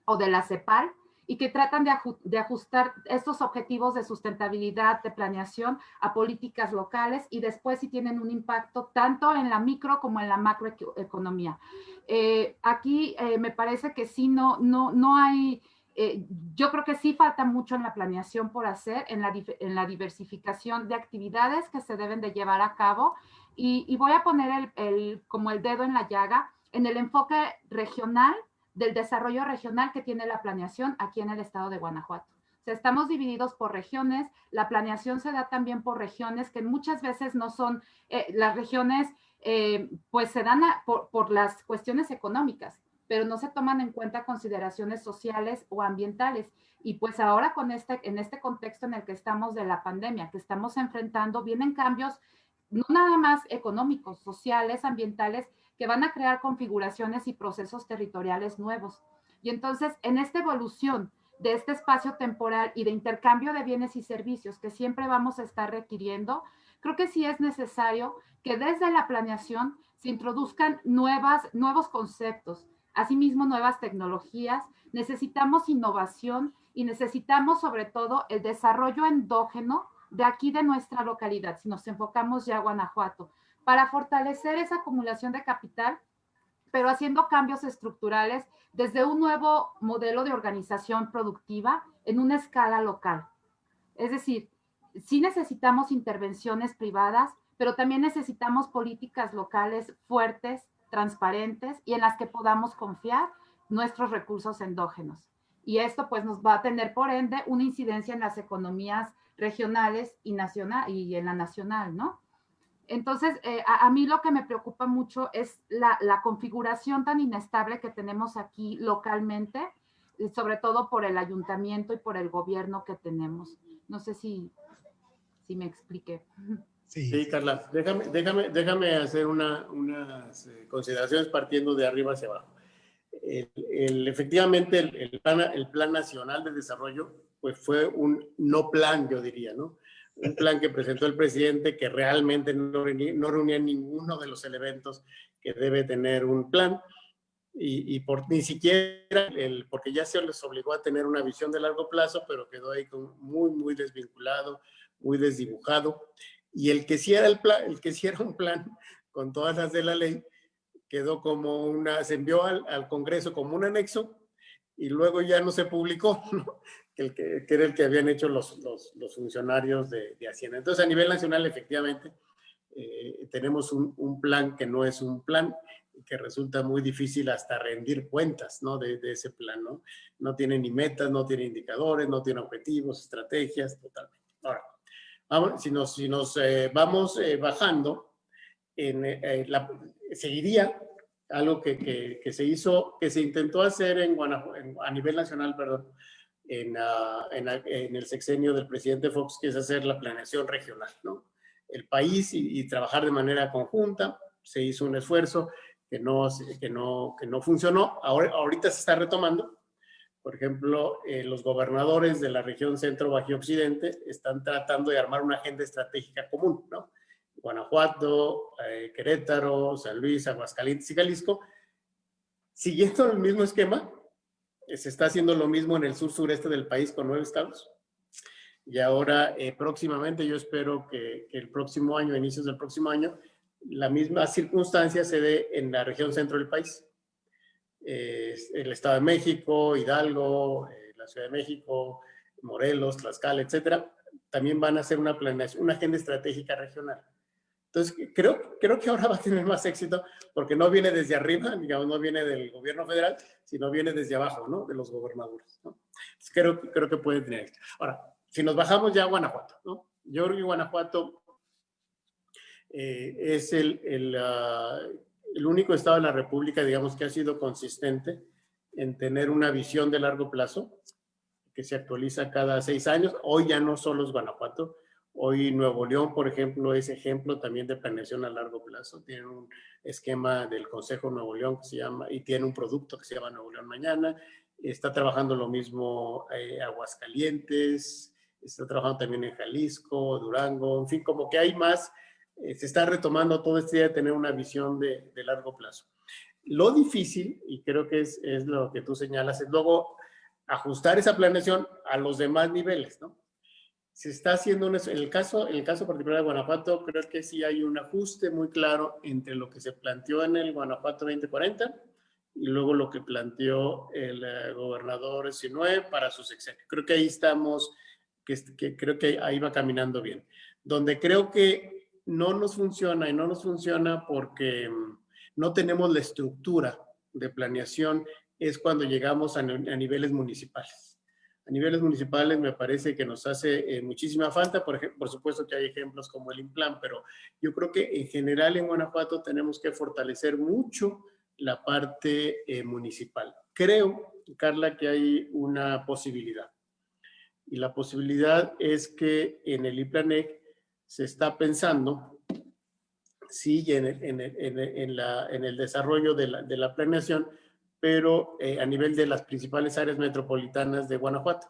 o de la CEPAL, y que tratan de, ajustar estos objetivos de sustentabilidad, de planeación a políticas locales y después si tienen un impacto tanto en la micro como en la macroeconomía. Eh, aquí eh, me parece que sí, no, no, no hay, eh, yo creo que sí falta mucho en la planeación por hacer, en la, en la diversificación de actividades que se deben de llevar a cabo y, voy a poner el, como el dedo en la llaga en el enfoque regional del desarrollo regional que tiene la planeación aquí en el estado de Guanajuato. O sea, estamos divididos por regiones, la planeación se da también por regiones que muchas veces no son, eh, las regiones eh, pues se dan por, las cuestiones económicas, pero no se toman en cuenta consideraciones sociales o ambientales. Y pues ahora con este, en este contexto en el que estamos de la pandemia, que estamos enfrentando, vienen cambios no nada más económicos, sociales, ambientales, que van a crear configuraciones y procesos territoriales nuevos. Y entonces, en esta evolución de este espacio temporal y de intercambio de bienes y servicios que siempre vamos a estar requiriendo, creo que sí es necesario que desde la planeación se introduzcan nuevas, nuevos conceptos, asimismo nuevas tecnologías, necesitamos innovación y necesitamos sobre todo el desarrollo endógeno de aquí de nuestra localidad, si nos enfocamos ya a Guanajuato, para fortalecer esa acumulación de capital, pero haciendo cambios estructurales desde un nuevo modelo de organización productiva en una escala local. Es decir, sí necesitamos intervenciones privadas, pero también necesitamos políticas locales fuertes, transparentes y en las que podamos confiar nuestros recursos endógenos. Y esto pues nos va a tener por ende una incidencia en las economías regionales y, nacional, y en la nacional, ¿no? Entonces, eh, a, mí lo que me preocupa mucho es la, configuración tan inestable que tenemos aquí localmente, sobre todo por el ayuntamiento y por el gobierno que tenemos. No sé si, si me expliqué. Sí. Carla, déjame, déjame, déjame hacer una, unas eh, consideraciones partiendo de arriba hacia abajo. El, efectivamente, el, plan, el Plan Nacional de Desarrollo pues fue un no plan, yo diría, ¿no? Un plan que presentó el presidente que realmente no, no reunía ninguno de los elementos que debe tener un plan y, por ni siquiera el, porque ya se les obligó a tener una visión de largo plazo, pero quedó ahí muy, muy desvinculado, muy desdibujado. Y el que sí era el plan, el que sí era un plan con todas las de la ley, quedó como una, se envió al, al Congreso como un anexo y luego ya no se publicó, ¿no? Que, que, era el que habían hecho los, los, los funcionarios de, de, Hacienda. Entonces, a nivel nacional, efectivamente, eh, tenemos un, un, plan que no es un plan, que resulta muy difícil hasta rendir cuentas ¿no? de, de, ese plan. ¿no? no tiene ni metas, no tiene indicadores, no tiene objetivos, estrategias, totalmente. Ahora, vamos, si nos, si nos eh, vamos eh, bajando, en, eh, la, seguiría algo que, que, que, se hizo, que se intentó hacer en Guanajuato, a nivel nacional, perdón, Ah, en, en, el sexenio del presidente Fox, que es hacer la planeación regional, ¿no? El país y, trabajar de manera conjunta. Se hizo un esfuerzo que no, que no, que no funcionó. Ahora, ahorita se está retomando. Por ejemplo, eh, los gobernadores de la región centro, bajo occidente están tratando de armar una agenda estratégica común, ¿no? Guanajuato, eh, Querétaro, San Luis, Aguascalientes y Jalisco, siguiendo el mismo esquema, se está haciendo lo mismo en el sur sureste del país con nueve estados. Y ahora, eh, próximamente, yo espero que, el próximo año, inicios del próximo año, la misma circunstancia se dé en la región centro del país. el Estado de México, Hidalgo, eh, la Ciudad de México, Morelos, Tlaxcala, etcétera, también van a hacer una planeación, una agenda estratégica regional. Entonces, creo, creo que ahora va a tener más éxito porque no viene desde arriba, digamos, no viene del gobierno federal, sino viene desde abajo, ¿no? De los gobernadores, ¿no? Entonces, creo, creo que puede tener éxito. Ahora, si nos bajamos ya a Guanajuato, ¿no? Yo creo que Guanajuato Eh, es el, el, ah, el único estado de la República, digamos, que ha sido consistente en tener una visión de largo plazo que se actualiza cada seis años. Hoy ya no solo es Guanajuato, hoy Nuevo León, por ejemplo, es ejemplo también de planeación a largo plazo. Tiene un esquema del Consejo Nuevo León que se llama, y tiene un producto que se llama Nuevo León Mañana. Está trabajando lo mismo eh, Aguascalientes, está trabajando también en Jalisco, Durango, en fin, como que hay más, eh, se está retomando todo este día de tener una visión de, de largo plazo. Lo difícil, y creo que es, es, lo que tú señalas, es luego ajustar esa planeación a los demás niveles, ¿no? Se está haciendo, en el caso, en el caso particular de Guanajuato, creo que sí hay un ajuste muy claro entre lo que se planteó en el Guanajuato 2040 y luego lo que planteó el uh, gobernador Sinue para su sexenio. Creo que ahí estamos, que, creo que ahí va caminando bien. Donde creo que no nos funciona y no nos funciona porque mm, no tenemos la estructura de planeación es cuando llegamos a niveles municipales. Niveles municipales me parece que nos hace eh, muchísima falta, por, por supuesto que hay ejemplos como el Implan, pero yo creo que en general en Guanajuato tenemos que fortalecer mucho la parte eh, municipal. Creo, Carla, que hay una posibilidad. Y la posibilidad es que en el IPLANEC se está pensando sí en el desarrollo de la, de la planeación, pero eh, a nivel de las principales áreas metropolitanas de Guanajuato,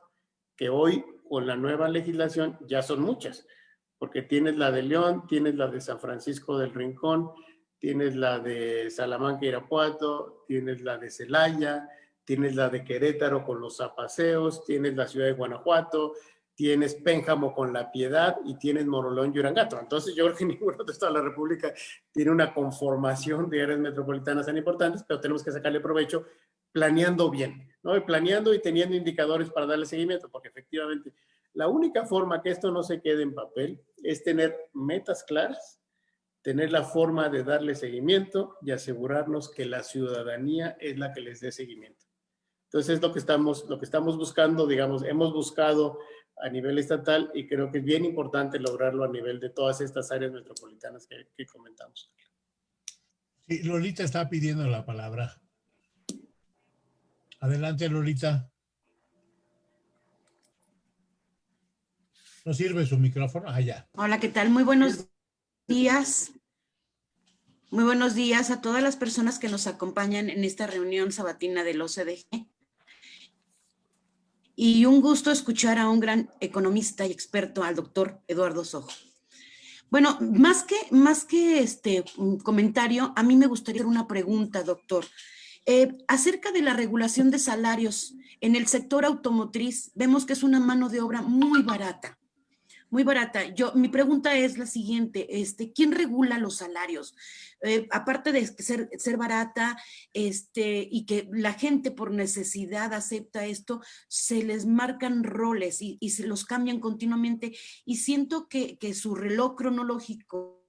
que hoy con la nueva legislación ya son muchas, porque tienes la de León, tienes la de San Francisco del Rincón, tienes la de Salamanca, Irapuato, tienes la de Celaya, tienes la de Querétaro con los zapaseos, tienes la ciudad de Guanajuato, tienes Pénjamo con La Piedad y tienes Morolón y Urangato. Entonces yo creo que ningún otro estado de la República tiene una conformación de áreas metropolitanas tan importantes, pero tenemos que sacarle provecho planeando bien, ¿no? Y planeando y teniendo indicadores para darle seguimiento, porque efectivamente la única forma que esto no se quede en papel es tener metas claras, tener la forma de darle seguimiento y asegurarnos que la ciudadanía es la que les dé seguimiento. Entonces es lo que estamos, lo que estamos buscando, digamos, hemos buscado a nivel estatal y creo que es bien importante lograrlo a nivel de todas estas áreas metropolitanas que, que comentamos. Sí, Lolita está pidiendo la palabra. Adelante, Lolita. ¿No sirve su micrófono? Ah, ya. Hola, ¿qué tal? Muy buenos días. Muy buenos días a todas las personas que nos acompañan en esta reunión sabatina del OCDG y un gusto escuchar a un gran economista y experto, al doctor Eduardo Sojo. Bueno, más que, más que este comentario, a mí me gustaría hacer una pregunta, doctor. Eh, acerca de la regulación de salarios en el sector automotriz, vemos que es una mano de obra muy barata muy barata. Yo, mi pregunta es la siguiente, este, ¿quién regula los salarios? Eh, aparte de ser, ser barata este, y que la gente por necesidad acepta esto, se les marcan roles y, y se los cambian continuamente y siento que, que su reloj cronológico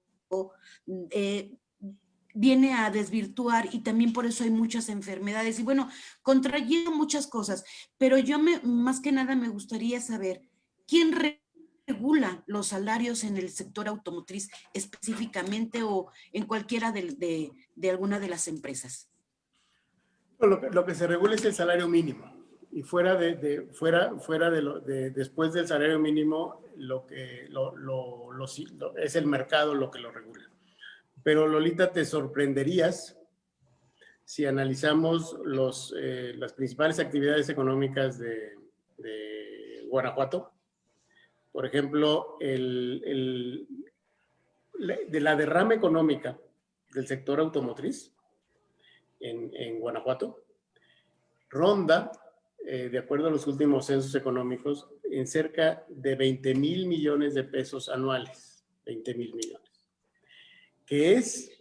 eh, viene a desvirtuar y también por eso hay muchas enfermedades y bueno, contrayendo muchas cosas, pero yo me, más que nada me gustaría saber quién regula regula los salarios en el sector automotriz específicamente o en cualquiera de, de, alguna de las empresas? Lo que, se regula es el salario mínimo y fuera de, fuera, fuera de, lo, de, después del salario mínimo lo que es el mercado lo que lo regula. Pero Lolita, te sorprenderías si analizamos los, eh, las principales actividades económicas de Guanajuato, por ejemplo, el, el, de la derrama económica del sector automotriz en, en Guanajuato, ronda, eh, de acuerdo a los últimos censos económicos, en cerca de 20 mil millones de pesos anuales. 20 mil millones. Que es,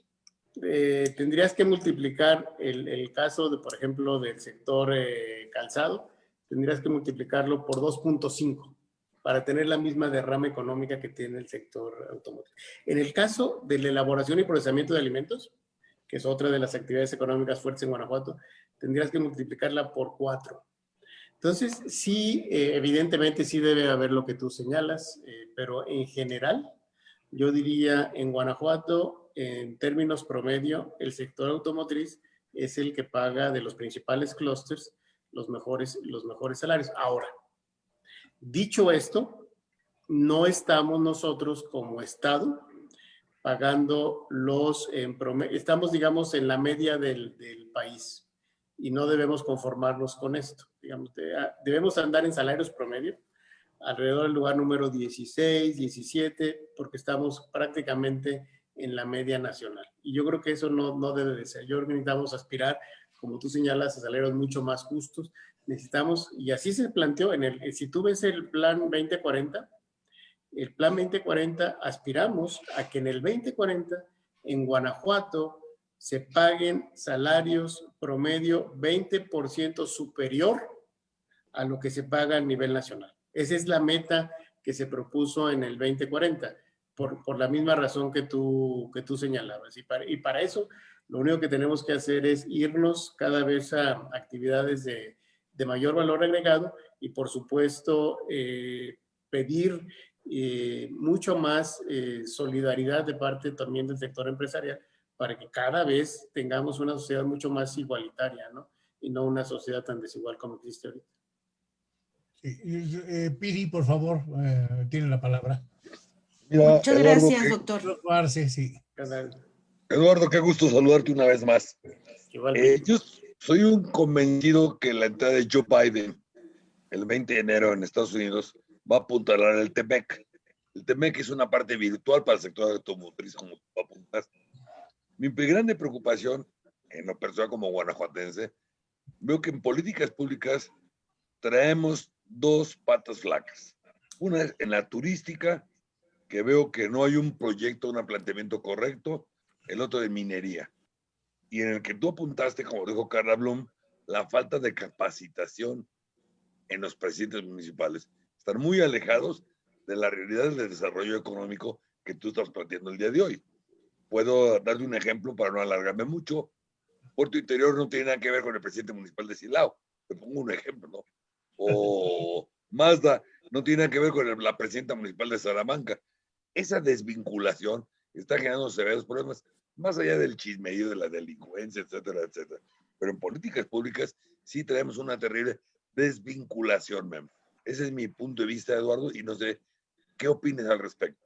eh, tendrías que multiplicar el, el, caso, de, por ejemplo, del sector eh, calzado, tendrías que multiplicarlo por 2.5 para tener la misma derrama económica que tiene el sector automotriz. En el caso de la elaboración y procesamiento de alimentos, que es otra de las actividades económicas fuertes en Guanajuato, tendrías que multiplicarla por cuatro. Entonces, sí, eh, evidentemente sí debe haber lo que tú señalas, eh, pero en general, yo diría en Guanajuato, en términos promedio, el sector automotriz es el que paga de los principales clústeres los mejores, los mejores salarios. Ahora, dicho esto, no estamos nosotros como Estado pagando los, en promedio, estamos digamos en la media del, país y no debemos conformarnos con esto. Digamos, debemos andar en salarios promedio alrededor del lugar número 16, 17, porque estamos prácticamente en la media nacional. Y yo creo que eso no, no debe de ser. Yo creo que necesitamos aspirar, como tú señalas, a salarios mucho más justos. Necesitamos, y así se planteó, en el, si tú ves el plan 2040, el plan 2040 aspiramos a que en el 2040 en Guanajuato se paguen salarios promedio 20% superior a lo que se paga a nivel nacional. Esa es la meta que se propuso en el 2040, por, por la misma razón que tú, que tú señalabas. Y para, y para eso, lo único que tenemos que hacer es irnos cada vez a actividades de, de mayor valor agregado y, por supuesto, eh, pedir eh, mucho más eh, solidaridad de parte también del sector empresarial para que cada vez tengamos una sociedad mucho más igualitaria, ¿no? Y no una sociedad tan desigual como existe ahorita. Eh, Piri, por favor, eh, tiene la palabra. Muchas gracias, doctor. Eduardo, qué gusto saludarte una vez más. Eh, yo soy un convencido que la entrada de Joe Biden el 20 de enero en Estados Unidos va a apuntalar el TEMEC. El TEMEC es una parte virtual para el sector automotriz, como tú apuntaste. Mi grande preocupación, en lo personal como guanajuatense, veo que en políticas públicas traemos dos patas flacas. Una es en la turística, que veo que no hay un proyecto, un planteamiento correcto, el otro de minería. Y en el que tú apuntaste, como dijo Carla Blum, la falta de capacitación en los presidentes municipales. Están muy alejados de la realidad del desarrollo económico que tú estás planteando el día de hoy. Puedo darte un ejemplo para no alargarme mucho. Puerto Interior no tiene nada que ver con el presidente municipal de Silao. Te pongo un ejemplo, ¿no? o Mazda no tiene que ver con la presidenta municipal de Salamanca. Esa desvinculación está generando severos problemas, más allá del chismerío de la delincuencia, etcétera, etcétera. Pero en políticas públicas sí tenemos una terrible desvinculación, mem. Ese es mi punto de vista, Eduardo, y no sé qué opinas al respecto.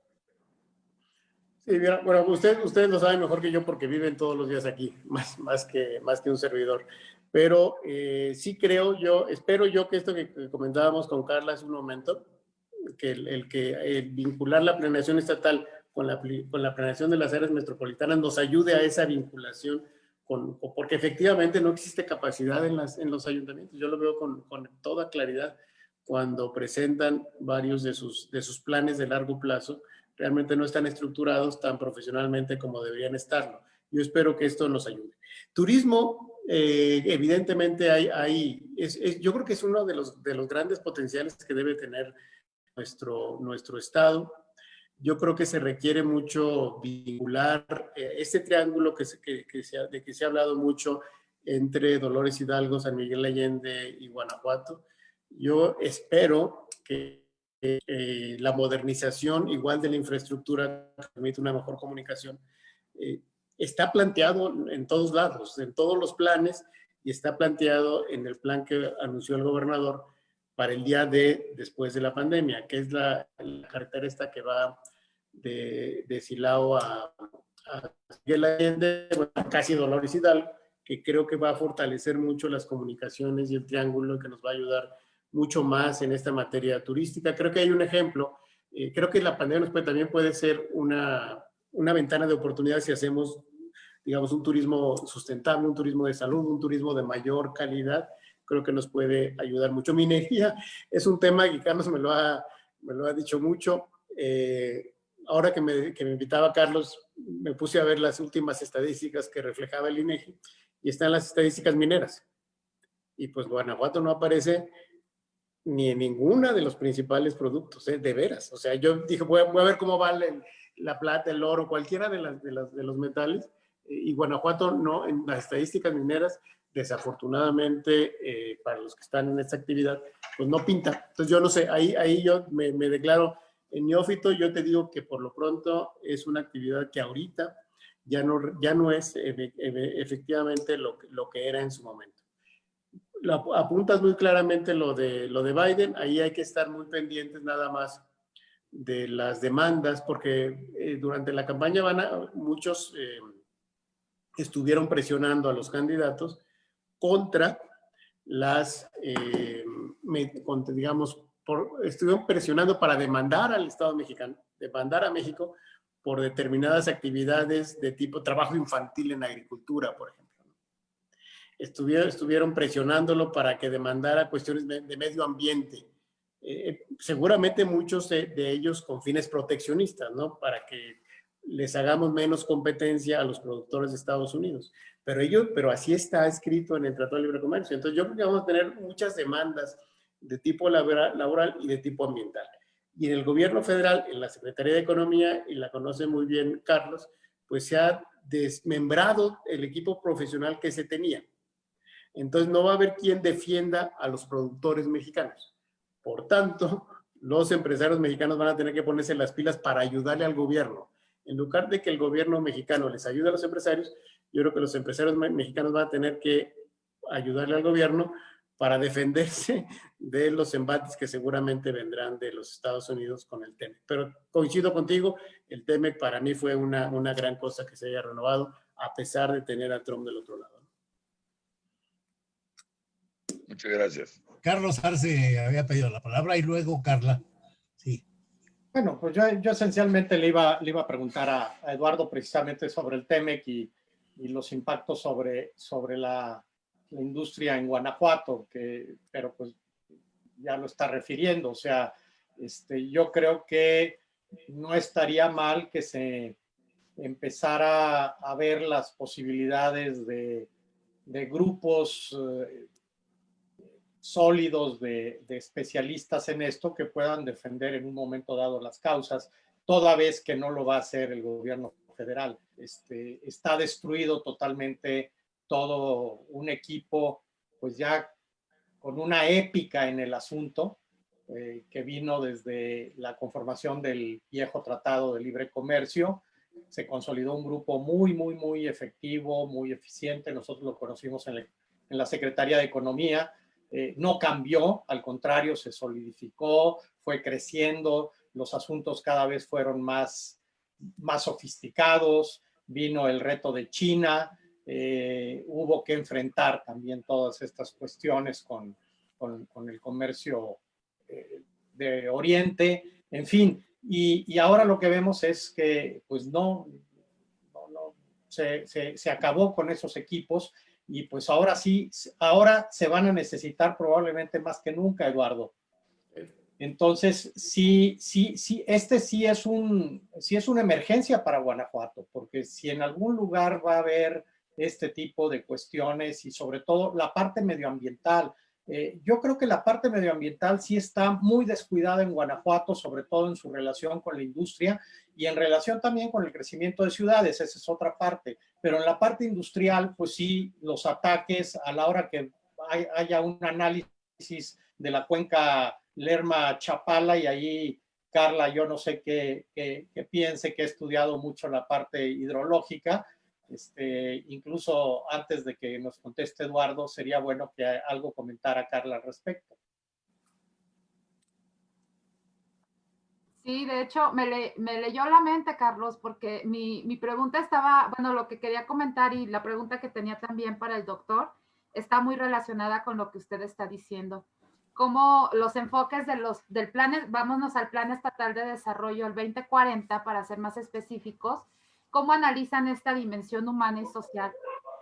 Sí, mira, bueno, usted, ustedes lo saben mejor que yo porque viven todos los días aquí, más, más, que, más que un servidor pero eh, sí creo yo, espero yo que esto que comentábamos con Carla hace un momento, que el, que vincular la planeación estatal con la, con la planeación de las áreas metropolitanas nos ayude a esa vinculación, con, porque efectivamente no existe capacidad en, las, en los ayuntamientos. Yo lo veo con, con toda claridad cuando presentan varios de sus, de sus planes de largo plazo, realmente no están estructurados tan profesionalmente como deberían estarlo. Yo espero que esto nos ayude. Turismo, eh, evidentemente hay, hay es, yo creo que es uno de los, de los grandes potenciales que debe tener nuestro, nuestro estado. Yo creo que se requiere mucho vincular eh, este triángulo que, se, que, que se de que se ha hablado mucho entre Dolores Hidalgo, San Miguel Allende y Guanajuato. Yo espero que eh, la modernización igual de la infraestructura permite una mejor comunicación está planteado en todos lados, en todos los planes, y está planteado en el plan que anunció el gobernador para el día de después de la pandemia, que es la, carretera esta que va de, de Silao a, a Allende, casi Dolores Hidalgo, que creo que va a fortalecer mucho las comunicaciones y el triángulo que nos va a ayudar mucho más en esta materia turística. Creo que hay un ejemplo, eh, creo que la pandemia también puede ser una, una ventana de oportunidad si hacemos, digamos, un turismo sustentable, un turismo de salud, un turismo de mayor calidad, creo que nos puede ayudar mucho. Minería es un tema que Carlos me lo ha, me lo ha dicho mucho. Eh, ahora que me, que me invitaba Carlos, me puse a ver las últimas estadísticas que reflejaba el INEGI y están las estadísticas mineras. Y pues Guanajuato no aparece ni en ninguna de los principales productos, ¿eh? de veras. O sea, yo dije, voy a, voy a ver cómo vale la plata, el oro, cualquiera de, las, de, las, de los metales. Eh, y Guanajuato no, en las estadísticas mineras, desafortunadamente, eh, para los que están en esta actividad, pues no pinta. Entonces yo no sé, ahí, ahí yo me, me declaro En neófito yo te digo que por lo pronto es una actividad que ahorita ya no, ya no es efectivamente lo, lo que era en su momento. apuntas muy claramente lo de, lo de Biden, ahí hay que estar muy pendientes nada más de las demandas, porque eh, durante la campaña van a, muchos eh, estuvieron presionando a los candidatos contra las, eh, digamos, por, estuvieron presionando para demandar al Estado mexicano, demandar a México por determinadas actividades de tipo trabajo infantil en agricultura, por ejemplo. Estuvieron, estuvieron presionándolo para que demandara cuestiones de medio ambiente, eh, seguramente muchos de, ellos con fines proteccionistas, ¿no? Para que les hagamos menos competencia a los productores de Estados Unidos. Pero ellos, pero así está escrito en el Tratado de Libre Comercio. Entonces yo creo que vamos a tener muchas demandas de tipo laboral y de tipo ambiental. Y en el gobierno federal, en la Secretaría de Economía, y la conoce muy bien Carlos, pues se ha desmembrado el equipo profesional que se tenía. Entonces no va a haber quien defienda a los productores mexicanos. Por tanto, los empresarios mexicanos van a tener que ponerse las pilas para ayudarle al gobierno. En lugar de que el gobierno mexicano les ayude a los empresarios, yo creo que los empresarios mexicanos van a tener que ayudarle al gobierno para defenderse de los embates que seguramente vendrán de los Estados Unidos con el TEMEC. Pero coincido contigo, el TEMEC para mí fue una, una gran cosa que se haya renovado, a pesar de tener a Trump del otro lado. Muchas gracias. Carlos Arce había pedido la palabra y luego Carla. Bueno, pues yo, esencialmente le iba, le iba a preguntar a, Eduardo precisamente sobre el TEMEC y, los impactos sobre, sobre la, la, industria en Guanajuato, que, pero pues ya lo está refiriendo. O sea, este, yo creo que no estaría mal que se empezara a ver las posibilidades de, de grupos eh, sólidos de, especialistas en esto que puedan defender en un momento dado las causas, toda vez que no lo va a hacer el gobierno federal. Este, está destruido totalmente todo un equipo, pues ya con una épica en el asunto, eh, que vino desde la conformación del viejo Tratado de Libre Comercio. Se consolidó un grupo muy, muy, muy efectivo, muy eficiente. Nosotros lo conocimos en, en la Secretaría de Economía, eh, no cambió, al contrario, se solidificó, fue creciendo, los asuntos cada vez fueron más, más sofisticados, vino el reto de China, eh, hubo que enfrentar también todas estas cuestiones con, con, el comercio eh, de Oriente, en fin, y, ahora lo que vemos es que pues no, no, se, se acabó con esos equipos y pues ahora sí, ahora se van a necesitar probablemente más que nunca, Eduardo. Entonces, sí, sí, sí, este sí es, un, sí es una emergencia para Guanajuato, porque si en algún lugar va a haber este tipo de cuestiones y sobre todo la parte medioambiental, eh, yo creo que la parte medioambiental sí está muy descuidada en Guanajuato, sobre todo en su relación con la industria y en relación también con el crecimiento de ciudades, esa es otra parte. Pero en la parte industrial, pues sí, los ataques a la hora que haya un análisis de la cuenca Lerma-Chapala y ahí Carla, yo no sé qué, qué, qué piense, que he estudiado mucho la parte hidrológica, este, incluso antes de que nos conteste Eduardo, sería bueno que algo comentara Carla al respecto. Sí, de hecho, me, leyó la mente, Carlos, porque mi, mi, pregunta estaba, bueno, lo que quería comentar y la pregunta que tenía también para el doctor está muy relacionada con lo que usted está diciendo. Cómo los enfoques de los, del plan, vámonos al Plan Estatal de Desarrollo, el 2040, para ser más específicos, cómo analizan esta dimensión humana y social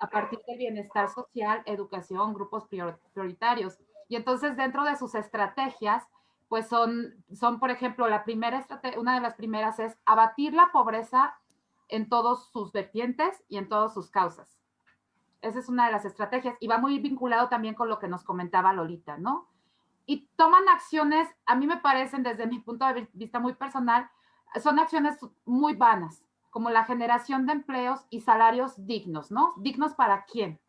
a partir del bienestar social, educación, grupos prioritarios. Y entonces dentro de sus estrategias, pues son, son por ejemplo, la primera una de las primeras es abatir la pobreza en todos sus vertientes y en todas sus causas. Esa es una de las estrategias y va muy vinculado también con lo que nos comentaba Lolita, ¿no? Y toman acciones, a mí me parecen desde mi punto de vista muy personal, son acciones muy vanas como la generación de empleos y salarios dignos, ¿no? ¿Dignos para quién?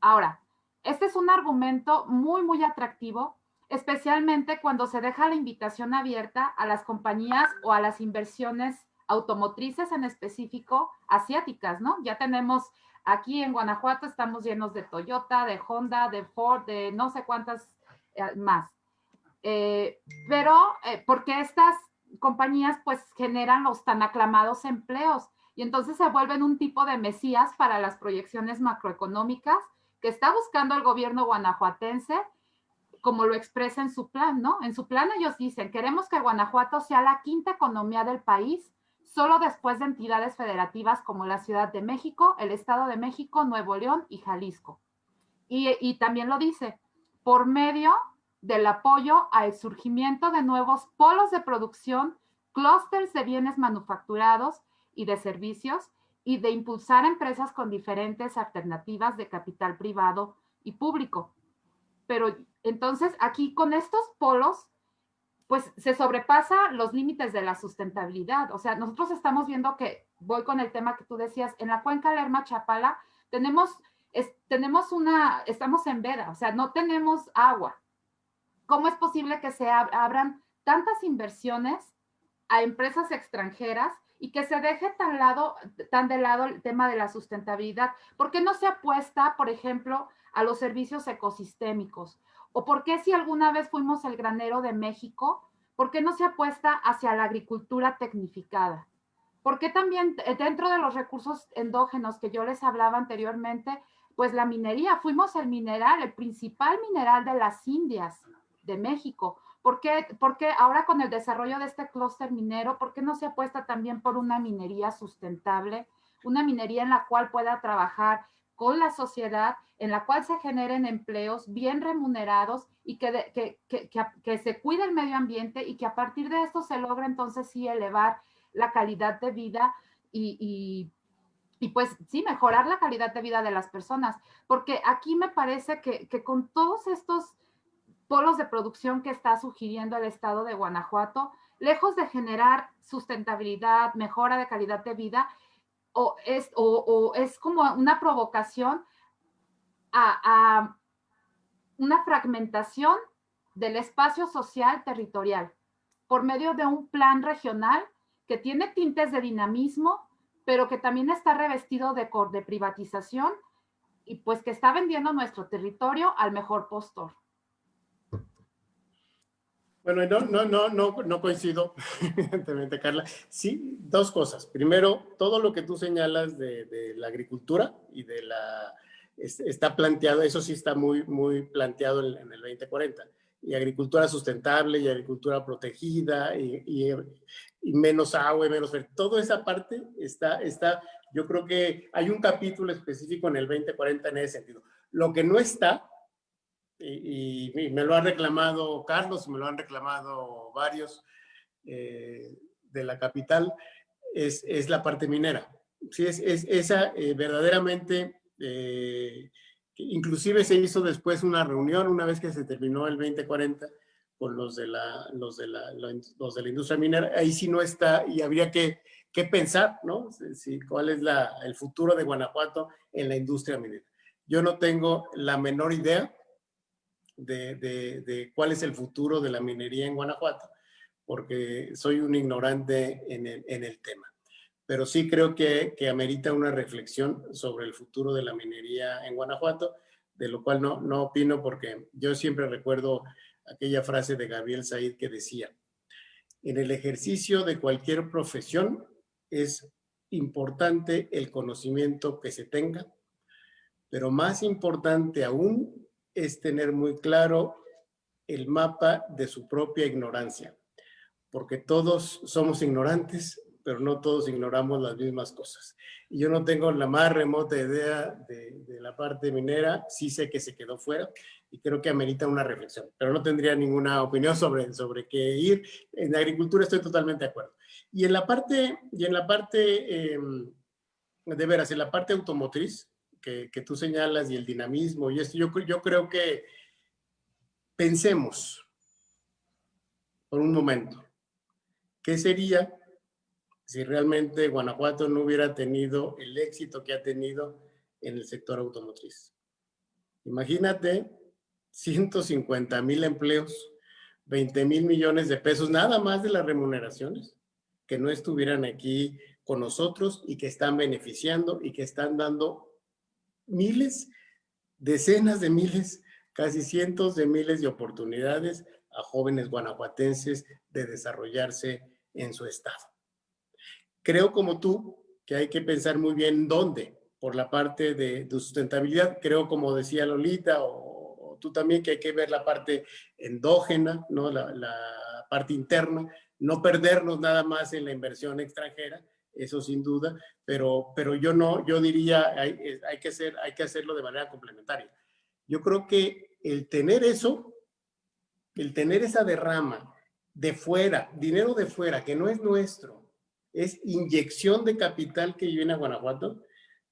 Ahora, este es un argumento muy, muy atractivo, especialmente cuando se deja la invitación abierta a las compañías o a las inversiones automotrices en específico asiáticas, ¿no? Ya tenemos aquí en Guanajuato, estamos llenos de Toyota, de Honda, de Ford, de no sé cuántas eh, más. Eh, pero eh, porque estas compañías pues generan los tan aclamados empleos y entonces se vuelven un tipo de mesías para las proyecciones macroeconómicas que está buscando el gobierno guanajuatense, como lo expresa en su plan, ¿no? En su plan ellos dicen, queremos que Guanajuato sea la quinta economía del país, solo después de entidades federativas como la Ciudad de México, el Estado de México, Nuevo León y Jalisco. Y, y también lo dice, por medio del apoyo al surgimiento de nuevos polos de producción, clústeres de bienes manufacturados y de servicios y de impulsar empresas con diferentes alternativas de capital privado y público. Pero entonces aquí con estos polos, pues se sobrepasa los límites de la sustentabilidad. O sea, nosotros estamos viendo que, voy con el tema que tú decías, en la cuenca Lerma Chapala tenemos, tenemos una, estamos en veda, o sea, no tenemos agua. ¿Cómo es posible que se abran tantas inversiones a empresas extranjeras y que se deje tan, lado, de lado el tema de la sustentabilidad. ¿Por qué no se apuesta, por ejemplo, a los servicios ecosistémicos? ¿O por qué si alguna vez fuimos el granero de México, por qué no se apuesta hacia la agricultura tecnificada? ¿Por qué también dentro de los recursos endógenos que yo les hablaba anteriormente, pues la minería, fuimos el mineral, el principal mineral de las Indias de México. ¿Por qué, ahora con el desarrollo de este clúster minero, por qué no se apuesta también por una minería sustentable? Una minería en la cual pueda trabajar con la sociedad, en la cual se generen empleos bien remunerados y que, que, se cuide el medio ambiente y que a partir de esto se logre entonces sí elevar la calidad de vida y, y, y, pues sí, mejorar la calidad de vida de las personas. Porque aquí me parece que, con todos estos polos de producción que está sugiriendo el estado de Guanajuato, lejos de generar sustentabilidad, mejora de calidad de vida, o es, como una provocación a, a una fragmentación del espacio social territorial por medio de un plan regional que tiene tintes de dinamismo, pero que también está revestido de, de privatización y pues que está vendiendo nuestro territorio al mejor postor. Bueno, no, no, no, no, no coincido, evidentemente, Carla. Sí, dos cosas. Primero, todo lo que tú señalas de, la agricultura y de la... está planteado, eso sí está muy, muy planteado en, el 2040. Y agricultura sustentable y agricultura protegida y, menos agua y menos... Toda esa parte está, está, yo creo que hay un capítulo específico en el 2040 en ese sentido. Lo que no está y, me lo ha reclamado Carlos, me lo han reclamado varios eh, de la capital, es, es, la parte minera. Sí, es, es esa eh, verdaderamente, eh, inclusive se hizo después una reunión una vez que se terminó el 2040 con los de la, los de la, los de la industria minera, ahí sí no está y habría que, que pensar, ¿no? Sí, ¿Cuál es la, el futuro de Guanajuato en la industria minera? Yo no tengo la menor idea, de, cuál es el futuro de la minería en Guanajuato, porque soy un ignorante en el, tema. Pero sí creo que, que, amerita una reflexión sobre el futuro de la minería en Guanajuato, de lo cual no, no opino porque yo siempre recuerdo aquella frase de Gabriel Said que decía, en el ejercicio de cualquier profesión es importante el conocimiento que se tenga, pero más importante aún es tener muy claro el mapa de su propia ignorancia, porque todos somos ignorantes, pero no todos ignoramos las mismas cosas. Y yo no tengo la más remota idea de, la parte minera, sí sé que se quedó fuera y creo que amerita una reflexión, pero no tendría ninguna opinión sobre, sobre qué ir. En agricultura estoy totalmente de acuerdo. Y en la parte, y en la parte em, de veras, en la parte automotriz, que, tú señalas y el dinamismo y esto, yo, yo creo que pensemos por un momento, ¿qué sería si realmente Guanajuato no hubiera tenido el éxito que ha tenido en el sector automotriz? Imagínate 150 mil empleos, 20 mil millones de pesos, nada más de las remuneraciones, que no estuvieran aquí con nosotros y que están beneficiando y que están dando miles, decenas de miles, casi cientos de miles de oportunidades a jóvenes guanajuatenses de desarrollarse en su estado. Creo como tú que hay que pensar muy bien dónde, por la parte de, sustentabilidad. Creo, como decía Lolita, o, tú también, que hay que ver la parte endógena, ¿no? la, parte interna, no perdernos nada más en la inversión extranjera, eso sin duda, pero, pero yo no, yo diría, hay, hay, que hacer, hay que hacerlo de manera complementaria. Yo creo que el tener eso, el tener esa derrama de fuera, dinero de fuera, que no es nuestro, es inyección de capital que viene a Guanajuato,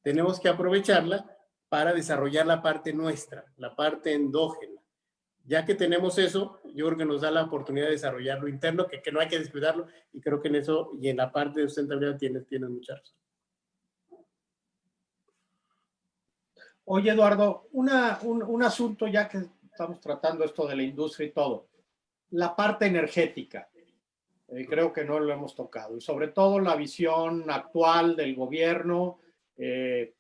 tenemos que aprovecharla para desarrollar la parte nuestra, la parte endógena. Ya que tenemos eso, yo creo que nos da la oportunidad de desarrollar lo interno, que, que no hay que descuidarlo, y creo que en eso y en la parte de sustentabilidad tienes, tienes mucha razón. Oye, Eduardo, una, un, un asunto ya que estamos tratando esto de la industria y todo, la parte energética. Eh, creo que no lo hemos tocado. Y sobre todo la visión actual del gobierno. Eh,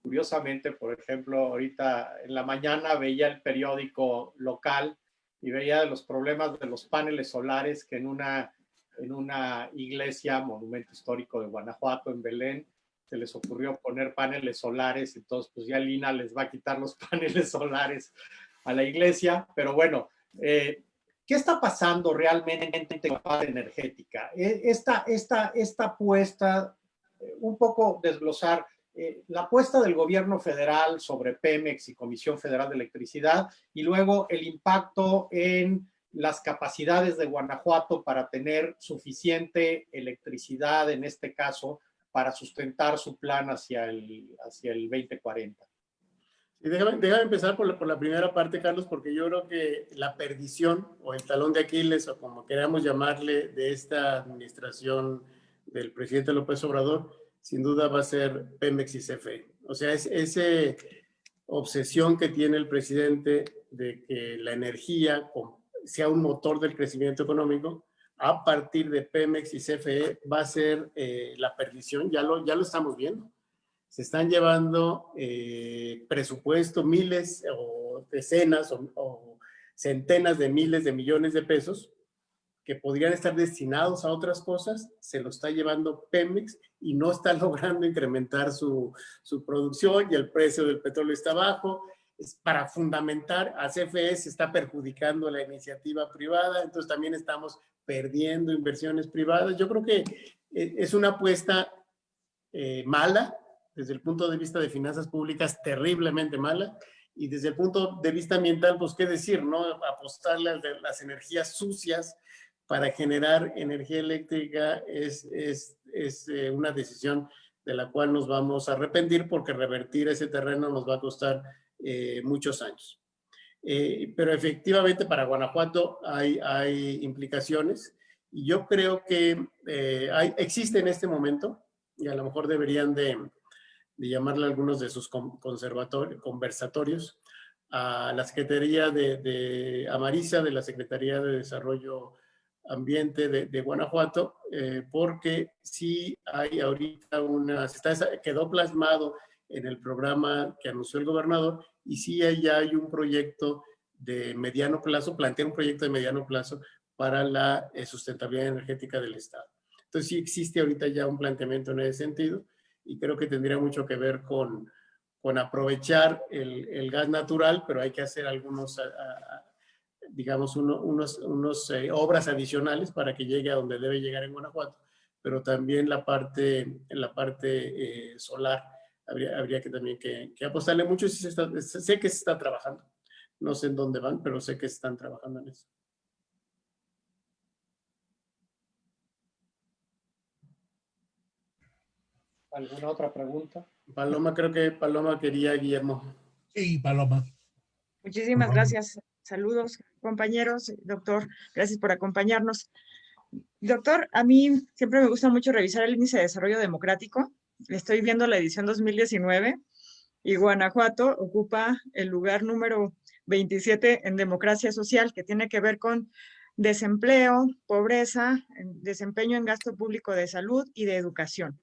curiosamente, por ejemplo, ahorita en la mañana veía el periódico local y veía los problemas de los paneles solares que en una, en una iglesia, monumento histórico de Guanajuato, en Belén, se les ocurrió poner paneles solares, entonces pues ya Lina les va a quitar los paneles solares a la iglesia, pero bueno, eh, ¿Qué está pasando realmente en la parte energética? E, esta, esta, esta apuesta, eh, un poco desglosar, eh, la apuesta del gobierno federal sobre Pemex y Comisión Federal de Electricidad y luego el impacto en las capacidades de Guanajuato para tener suficiente electricidad, en este caso, para sustentar su plan hacia el, hacia el 2040. Y déjame, empezar por la, por la, primera parte, Carlos, porque yo creo que la perdición o el talón de Aquiles, o como queramos llamarle, de esta administración del presidente López Obrador, sin duda va a ser Pemex y CFE. O sea, es esa obsesión que tiene el presidente de que la energía sea un motor del crecimiento económico, a partir de Pemex y CFE va a ser eh, la perdición, ya lo, ya lo estamos viendo se están llevando eh, presupuesto, miles o decenas o, centenas de miles de millones de pesos que podrían estar destinados a otras cosas, se lo está llevando Pemex y no está logrando incrementar su, su producción y el precio del petróleo está bajo. Es para fundamentar a CFE se está perjudicando la iniciativa privada, entonces también estamos perdiendo inversiones privadas. Yo creo que eh, es una apuesta eh, mala, desde el punto de vista de finanzas públicas terriblemente mala y desde el punto de vista ambiental, pues qué decir, ¿no? Apostarle a las energías sucias para generar energía eléctrica es, es, es eh, una decisión de la cual nos vamos a arrepentir porque revertir ese terreno nos va a costar eh, muchos años. Eh, pero efectivamente para Guanajuato hay, hay implicaciones y yo creo que hay, existe en este momento y a lo mejor deberían de, de llamarle a algunos de sus conversatorios, a la Secretaría de, de Amarisa, de la Secretaría de Desarrollo Ambiente de, Guanajuato, eh, porque sí hay ahorita una, está, quedó plasmado en el programa que anunció el gobernador y sí ya hay un proyecto de mediano plazo, plantea un proyecto de mediano plazo para la eh, sustentabilidad energética del Estado. Entonces sí existe ahorita ya un planteamiento en ese sentido y creo que tendría mucho que ver con, con aprovechar el, el, gas natural, pero hay que hacer algunos, digamos, uno, unos, unos eh, obras adicionales para que llegue a donde debe llegar en Guanajuato, pero también la parte, la parte eh, solar habría, habría que también que, que apostarle mucho. Sí se está, sé que se está trabajando, no sé en dónde van, pero sé que están trabajando en eso. ¿Alguna otra pregunta? Paloma, creo que Paloma quería Guillermo. Sí, Paloma. Muchísimas gracias. Saludos, compañeros. Doctor, gracias por acompañarnos. Doctor, a mí siempre me gusta mucho revisar el índice de desarrollo democrático. Estoy viendo la edición 2019 y Guanajuato ocupa el lugar número 27 en democracia social, que tiene que ver con desempleo, pobreza, desempeño en gasto público de salud y de educación.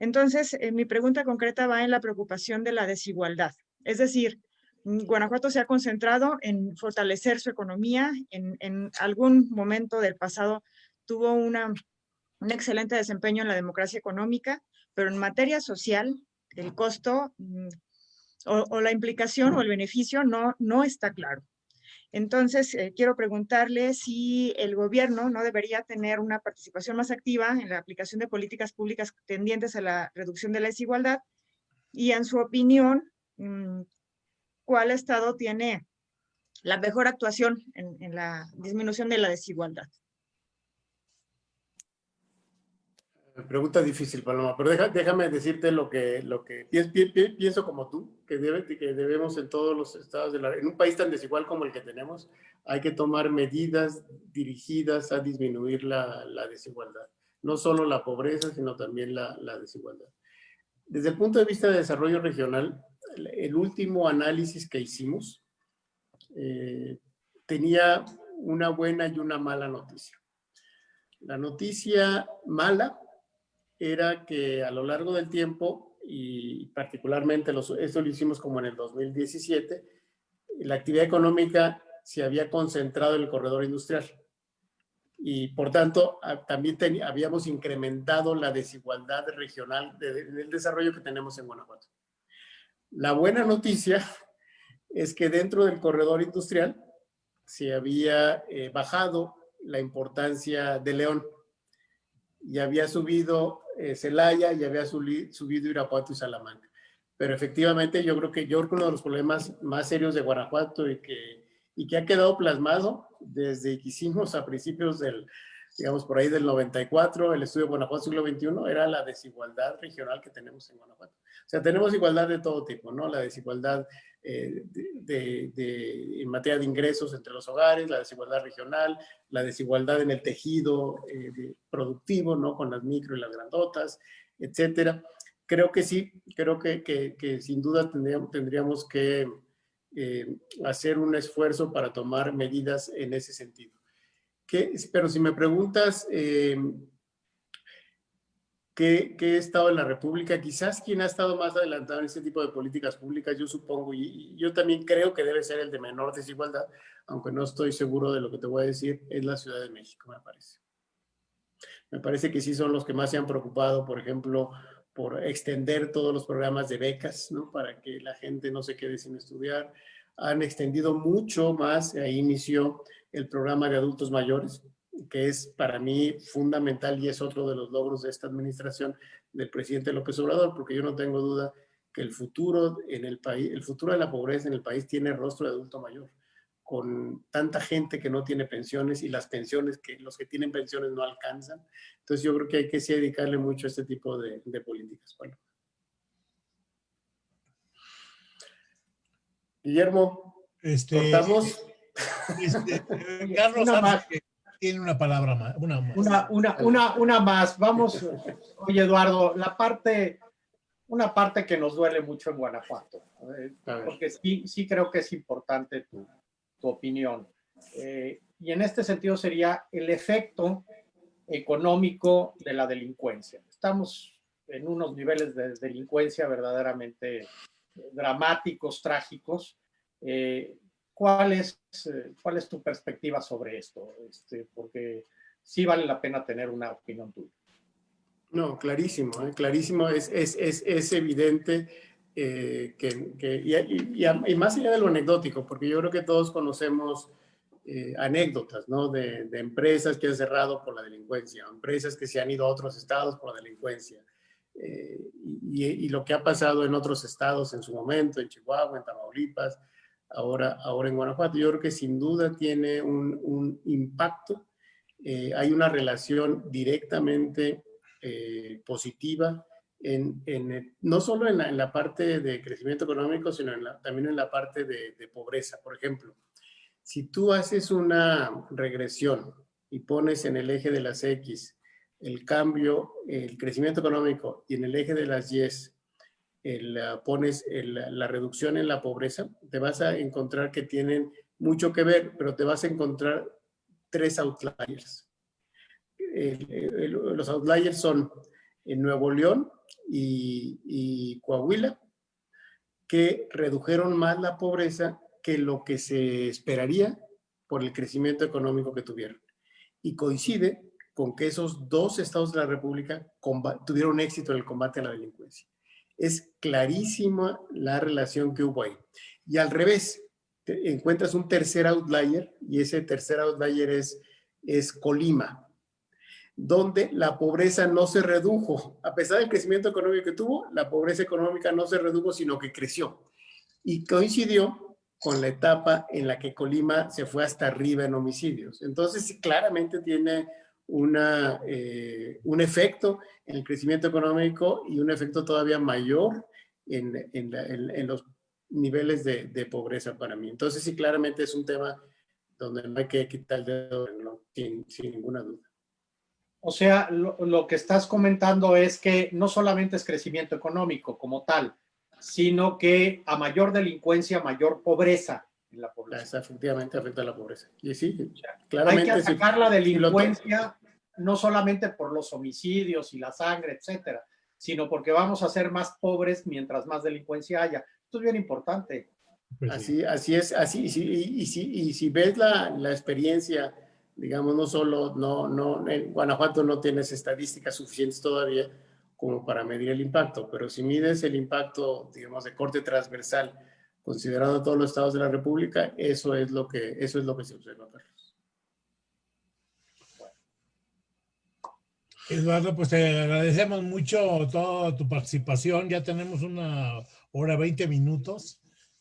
Entonces, eh, mi pregunta concreta va en la preocupación de la desigualdad. Es decir, Guanajuato se ha concentrado en fortalecer su economía. En, algún momento del pasado tuvo un excelente desempeño en la democracia económica, pero en materia social, el costo mm, o, la implicación o el beneficio no, no está claro. Entonces, eh, quiero preguntarle si el gobierno no debería tener una participación más activa en la aplicación de políticas públicas tendientes a la reducción de la desigualdad y en su opinión, mm, ¿cuál estado tiene la mejor actuación en la disminución de la desigualdad? Pregunta difícil, Paloma, pero déjame decirte lo que, lo que pienso, como tú, que, debe, que debemos en todos los estados, de la, en un país tan desigual como el que tenemos, hay que tomar medidas dirigidas a disminuir la, la desigualdad. No solo la pobreza, sino también la, la, desigualdad. Desde el punto de vista de desarrollo regional, el último análisis que hicimos eh, tenía una buena y una mala noticia. La noticia mala era que a lo largo del tiempo, y particularmente los, esto lo hicimos como en el 2017, la actividad económica se había concentrado en el corredor industrial. Y por tanto, también habíamos incrementado la desigualdad regional del desarrollo que tenemos en Guanajuato. La buena noticia es que dentro del corredor industrial se había eh, bajado la importancia de León y había subido eh, Celaya y había subido Irapuato y Salamanca. Pero efectivamente yo creo que yo uno de los problemas más serios de Guanajuato y que, y que ha quedado plasmado desde que hicimos a principios del, digamos por ahí del 94, el estudio de Guanajuato siglo XXI, era la desigualdad regional que tenemos en Guanajuato. O sea, tenemos igualdad de todo tipo, ¿no? La desigualdad eh, de, en materia de ingresos entre los hogares, la desigualdad regional, la desigualdad en el tejido eh, productivo, ¿no? Con las micro y las grandotas, etcétera. Creo que sí, creo que, que, que sin duda tendríamos, tendríamos que eh, hacer un esfuerzo para tomar medidas en ese sentido. Pero si me preguntas ¿Qué, estado en la República? Quizás quien ha estado más adelantado en este tipo de políticas públicas, yo supongo, y, yo también creo que debe ser el de menor desigualdad, aunque no estoy seguro de lo que te voy a decir, es la Ciudad de México, me parece. Me parece que sí son los que más se han preocupado, por ejemplo, por extender todos los programas de becas, ¿no? Para que la gente no se quede sin estudiar. Han extendido mucho más, ahí inició el programa de adultos mayores, que es para mí fundamental y es otro de los logros de esta administración del presidente López Obrador, porque yo no tengo duda que el futuro en el país, el futuro de la pobreza en el país tiene rostro de adulto mayor, con tanta gente que no tiene pensiones y las pensiones que los que tienen pensiones no alcanzan. Entonces yo creo que hay que sí dedicarle mucho a este tipo de, políticas. Bueno. Guillermo, este, cortamos. Este, Carlos, tiene una palabra más. Una, más. Una, una, más. Vamos, oye Eduardo, la parte, una parte que nos duele mucho en Guanajuato, eh, porque sí, sí creo que es importante tu, tu opinión. Eh, y en este sentido sería el efecto económico de la delincuencia. Estamos en unos niveles de delincuencia verdaderamente dramáticos, trágicos. Eh, ¿Cuál es, eh, ¿Cuál es tu perspectiva sobre esto? Este, porque sí vale la pena tener una opinión tuya. No, clarísimo, ¿eh? clarísimo. Es, es, es, es evidente eh, que, que y, más allá de lo anecdótico, porque yo creo que todos conocemos anécdotas, ¿no? De, de, empresas que han cerrado por la delincuencia, empresas que se han ido a otros estados por la delincuencia. y, lo que ha pasado en otros estados en su momento, en Chihuahua, en Tamaulipas, ahora, ahora en Guanajuato. Yo creo que sin duda tiene un, un impacto. Eh, hay una relación directamente eh, positiva en, en, no solo en la, en la, parte de crecimiento económico, sino la, también en la parte de, de, pobreza. Por ejemplo, si tú haces una regresión y pones en el eje de las X el cambio, el crecimiento económico y en el eje de las Y pones la reducción en la pobreza, te vas a encontrar que tienen mucho que ver, pero te vas a encontrar tres outliers. los outliers son Nuevo León y, y Coahuila, que redujeron más la pobreza que lo que se esperaría por el crecimiento económico que tuvieron. Y coincide con que esos dos estados de la República tuvieron éxito en el combate a la delincuencia. Es clarísima la relación que hubo ahí. Y al revés, encuentras un tercer outlier y ese tercer outlier es, es Colima, donde la pobreza no se redujo. A pesar del crecimiento económico que tuvo, la pobreza económica no se redujo, sino que creció. Y coincidió con la etapa en la que Colima se fue hasta arriba en homicidios. Entonces, claramente tiene una, eh, un efecto en el crecimiento económico y un efecto todavía mayor en, en, los niveles de, de, pobreza para mí. Entonces, sí, claramente es un tema donde no hay que quitar el dedo, ¿no? sin, sin ninguna duda. O sea, lo, lo, que estás comentando es que no solamente es crecimiento económico como tal, sino que a mayor delincuencia, mayor pobreza en la población. efectivamente afecta a la pobreza. Y sí, claramente. Hay que atacar la delincuencia no solamente por los homicidios y la sangre, etcétera, sino porque vamos a ser más pobres mientras más delincuencia haya. Esto es bien importante. Pues así, así es, así, y si, y si, y si ves la, la, experiencia, digamos, no solo, no, no, en Guanajuato no tienes estadísticas suficientes todavía, como para medir el impacto, pero si mides el impacto, digamos, de corte transversal, considerando todos los estados de la República, eso es lo que, eso es lo que se observa, Carlos. Eduardo, pues te agradecemos mucho toda tu participación. Ya tenemos una hora 20 minutos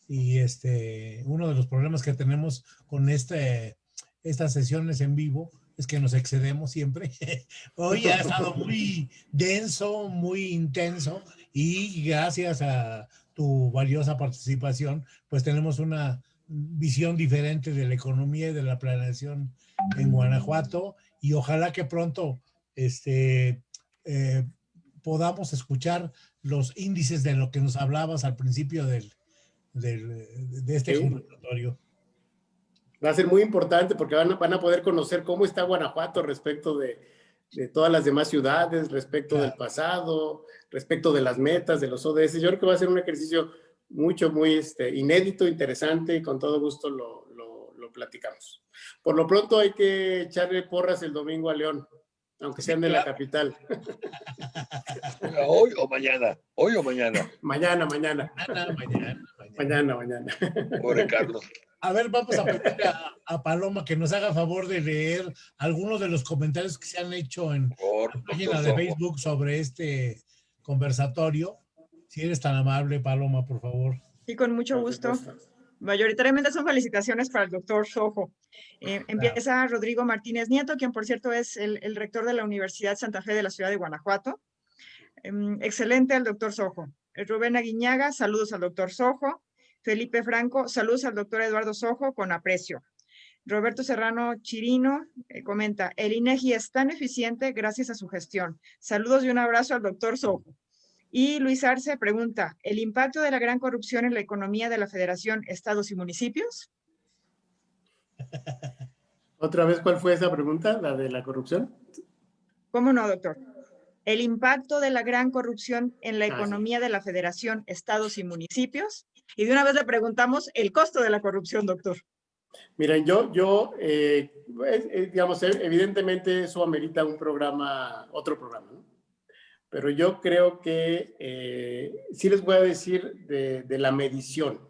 y este, uno de los problemas que tenemos con este, estas sesiones en vivo es que nos excedemos siempre. Hoy ha estado muy denso, muy intenso y gracias a tu valiosa participación, pues tenemos una visión diferente de la economía y de la planeación en Guanajuato y ojalá que pronto este, eh, podamos escuchar los índices de lo que nos hablabas al principio del, del de este sí. va a ser muy importante porque van a, van a poder conocer cómo está Guanajuato respecto de, de todas las demás ciudades, respecto del pasado, respecto de las metas, de los ODS. Yo creo que va a ser un ejercicio mucho, muy este, inédito, interesante y con todo gusto lo, lo, lo, platicamos. Por lo pronto hay que echarle porras el domingo a León, aunque sean de la capital. Hoy o mañana, hoy o mañana. Mañana, mañana. Mañana, mañana. Mañana, mañana. Pobre Carlos. A ver, vamos a pedirle a, Paloma que nos haga favor de leer algunos de los comentarios que se han hecho en la página de Facebook sobre este conversatorio. Si eres tan amable, Paloma, por favor. Y con mucho gusto. Mayoritariamente son felicitaciones para el doctor Sojo. Eh, empieza Rodrigo Martínez Nieto, quien por cierto es el, el, rector de la Universidad Santa Fe de la ciudad de Guanajuato. Eh, excelente el doctor Sojo. Rubén Aguiñaga, saludos al doctor Sojo. Felipe Franco, saludos al doctor Eduardo Sojo con aprecio. Roberto Serrano Chirino eh, comenta, el INEGI es tan eficiente gracias a su gestión. Saludos y un abrazo al doctor Sojo. Y Luis Arce pregunta, ¿el impacto de la gran corrupción en la economía de la Federación, Estados y Municipios? ¿Otra vez cuál fue esa pregunta, la de la corrupción? ¿Cómo no, doctor? El impacto de la gran corrupción en la ah, economía de la Federación, Estados y Municipios. Y de una vez le preguntamos el costo de la corrupción, doctor. Miren, yo, yo eh, digamos, evidentemente eso amerita un programa, otro programa, ¿no? Pero yo creo que eh, sí les voy a decir de, de, la medición,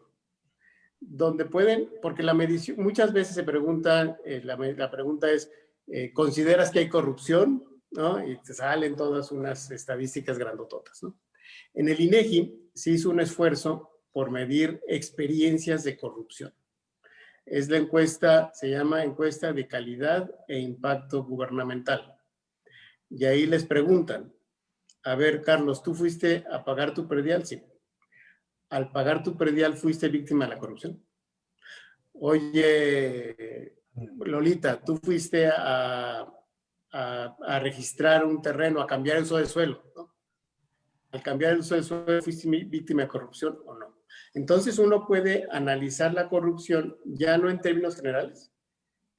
donde pueden, porque la medición, muchas veces se preguntan, eh, la, la, pregunta es, eh, ¿consideras que hay corrupción? ¿no? Y te salen todas unas estadísticas grandototas, ¿no? En el INEGI se hizo un esfuerzo por medir experiencias de corrupción. Es la encuesta, se llama encuesta de calidad e impacto gubernamental. Y ahí les preguntan, a ver, Carlos, ¿tú fuiste a pagar tu predial? Sí. Al pagar tu predial, ¿fuiste víctima de la corrupción? Oye, Lolita, ¿tú fuiste a, a, registrar un terreno, a cambiar el uso de suelo? ¿no? al cambiar el uso del suelo fuiste víctima de corrupción o no. Entonces uno puede analizar la corrupción ya no en términos generales,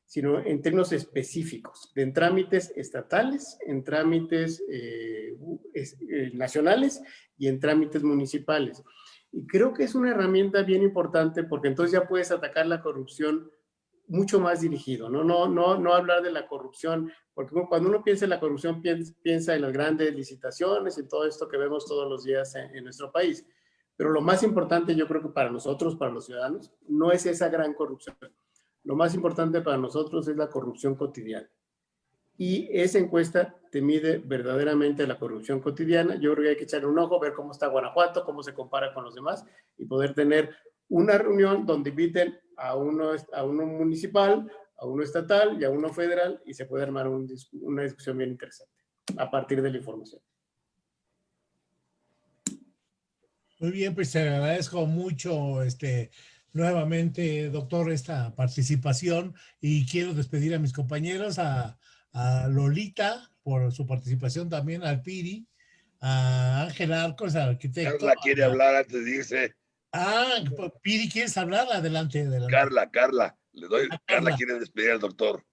sino en términos específicos, en trámites estatales, en trámites eh, eh, nacionales y en trámites municipales. Y creo que es una herramienta bien importante porque entonces ya puedes atacar la corrupción mucho más dirigido, ¿no? No, no, no hablar de la corrupción, porque cuando uno piensa en la corrupción piensa en las grandes licitaciones y todo esto que vemos todos los días en nuestro país. Pero lo más importante yo creo que para nosotros, para los ciudadanos, no es esa gran corrupción. Lo más importante para nosotros es la corrupción cotidiana. Y esa encuesta te mide verdaderamente la corrupción cotidiana. Yo creo que hay que echarle un ojo, ver cómo está Guanajuato, cómo se compara con los demás y poder tener una reunión donde inviten a uno, a uno municipal, a uno estatal y a uno federal y se puede armar una discusión bien interesante a partir de la información. Muy bien, pues te agradezco mucho este, nuevamente, doctor, esta participación y quiero despedir a mis compañeros, a, Lolita por su participación también, al Piri, a Ángel Arcos, al arquitecto. Carla quiere hablar antes de irse. Ah, Piri, ¿quieres hablar? Adelante, adelante. Carla, Carla, le doy, Carla quiere despedir al doctor.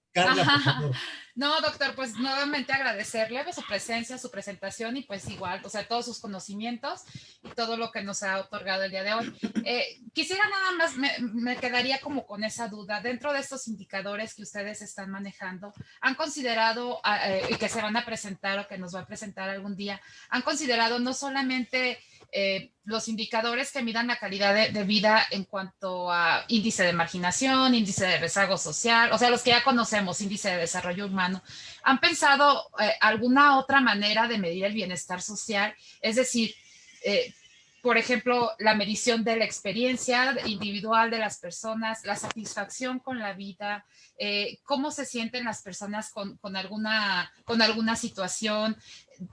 No, doctor, pues nuevamente agradecerle su presencia, su presentación y pues igual, o sea, todos sus conocimientos y todo lo que nos ha otorgado el día de hoy. Eh, quisiera nada más, me, quedaría como con esa duda, dentro de estos indicadores que ustedes están manejando, ¿han considerado, ah, eh, y que se van a presentar o que nos va a presentar algún día, han considerado no solamente eh, los indicadores que midan la calidad de, vida en cuanto a índice de marginación, índice de rezago social, o sea, los que ya conocemos, índice de desarrollo humano, ¿han pensado eh, alguna otra manera de medir el bienestar social? Es decir, eh, por ejemplo, la medición de la experiencia individual de las personas, la satisfacción con la vida, cómo se sienten las personas con, con, alguna, con alguna situación,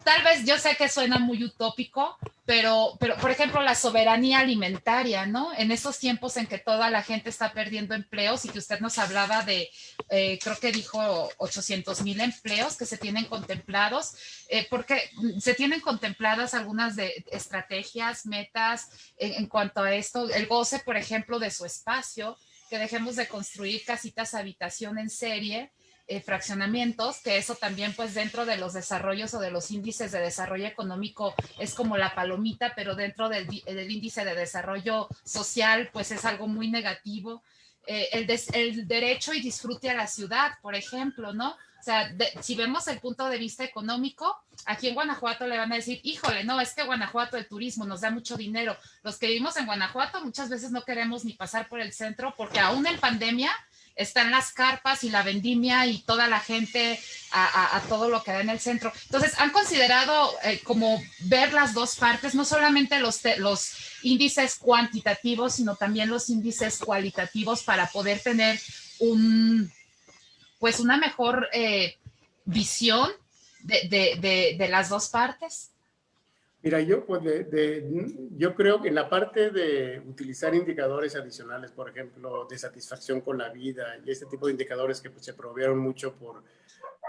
tal vez yo sé que suena muy utópico, pero, pero por ejemplo la soberanía alimentaria, ¿no? En esos tiempos en que toda la gente está perdiendo empleos y que usted nos hablaba de, eh, creo que dijo 800 mil empleos que se tienen contemplados, eh, porque se tienen contempladas algunas de estrategias, metas en, en cuanto a esto, el goce, por ejemplo, de su espacio, que dejemos de construir casitas habitación en serie, eh, fraccionamientos, que eso también pues dentro de los desarrollos o de los índices de desarrollo económico es como la palomita, pero dentro del, índice de desarrollo social pues es algo muy negativo. Eh, el, el, derecho y disfrute a la ciudad, por ejemplo, ¿no? O sea, si vemos el punto de vista económico, aquí en Guanajuato le van a decir, híjole, no, es que Guanajuato el turismo nos da mucho dinero. Los que vivimos en Guanajuato muchas veces no queremos ni pasar por el centro porque aún en pandemia están las carpas y la vendimia y toda la gente a, todo lo que da en el centro. Entonces, han considerado eh, como ver las dos partes, no solamente los, los índices cuantitativos, sino también los índices cualitativos para poder tener un, pues una mejor eh, visión de las dos partes. Mira, yo, pues yo creo que en la parte de utilizar indicadores adicionales, por ejemplo, de satisfacción con la vida y este tipo de indicadores que pues, se promovieron mucho por,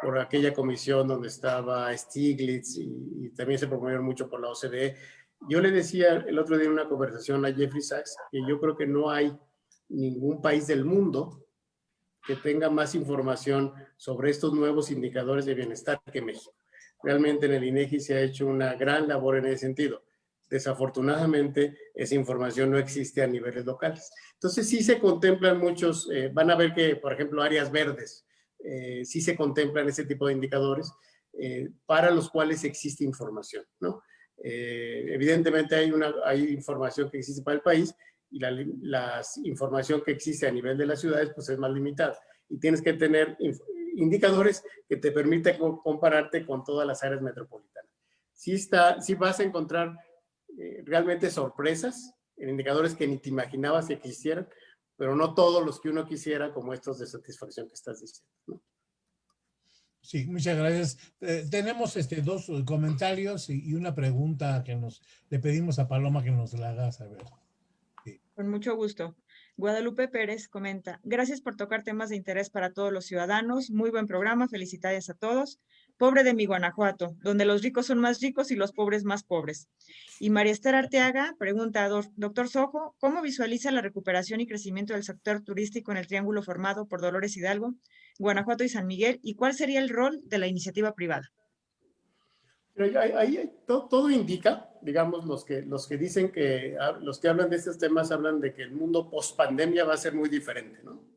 por aquella comisión donde estaba Stiglitz y, también se promovieron mucho por la OCDE. Yo le decía el otro día en una conversación a Jeffrey Sachs que yo creo que no hay ningún país del mundo que tenga más información sobre estos nuevos indicadores de bienestar que México. Realmente en el INEGI se ha hecho una gran labor en ese sentido. Desafortunadamente, esa información no existe a niveles locales. Entonces, sí se contemplan muchos, eh, van a ver que, por ejemplo, áreas verdes, eh, sí se contemplan ese tipo de indicadores eh, para los cuales existe información, ¿no? evidentemente hay, una, hay información que existe para el país y la, la, información que existe a nivel de las ciudades pues es más limitada. Y tienes que tener indicadores que te permiten compararte con todas las áreas metropolitanas. Sí, está, sí vas a encontrar eh, realmente sorpresas en indicadores que ni te imaginabas que existieran, pero no todos los que uno quisiera como estos de satisfacción que estás diciendo. Sí, muchas gracias. Eh, tenemos este, dos comentarios y, una pregunta que nos le pedimos a Paloma que nos la haga saber. Con mucho gusto. Guadalupe Pérez comenta, gracias por tocar temas de interés para todos los ciudadanos. Muy buen programa, felicidades a todos. Pobre de mi Guanajuato, donde los ricos son más ricos y los pobres más pobres. Y María Esther Arteaga pregunta, doctor Sojo, ¿cómo visualiza la recuperación y crecimiento del sector turístico en el triángulo formado por Dolores Hidalgo, Guanajuato y San Miguel? ¿Y cuál sería el rol de la iniciativa privada? Ahí, todo, indica, digamos, los que, los que dicen que, los que hablan de estos temas hablan de que el mundo post pandemia va a ser muy diferente, ¿no?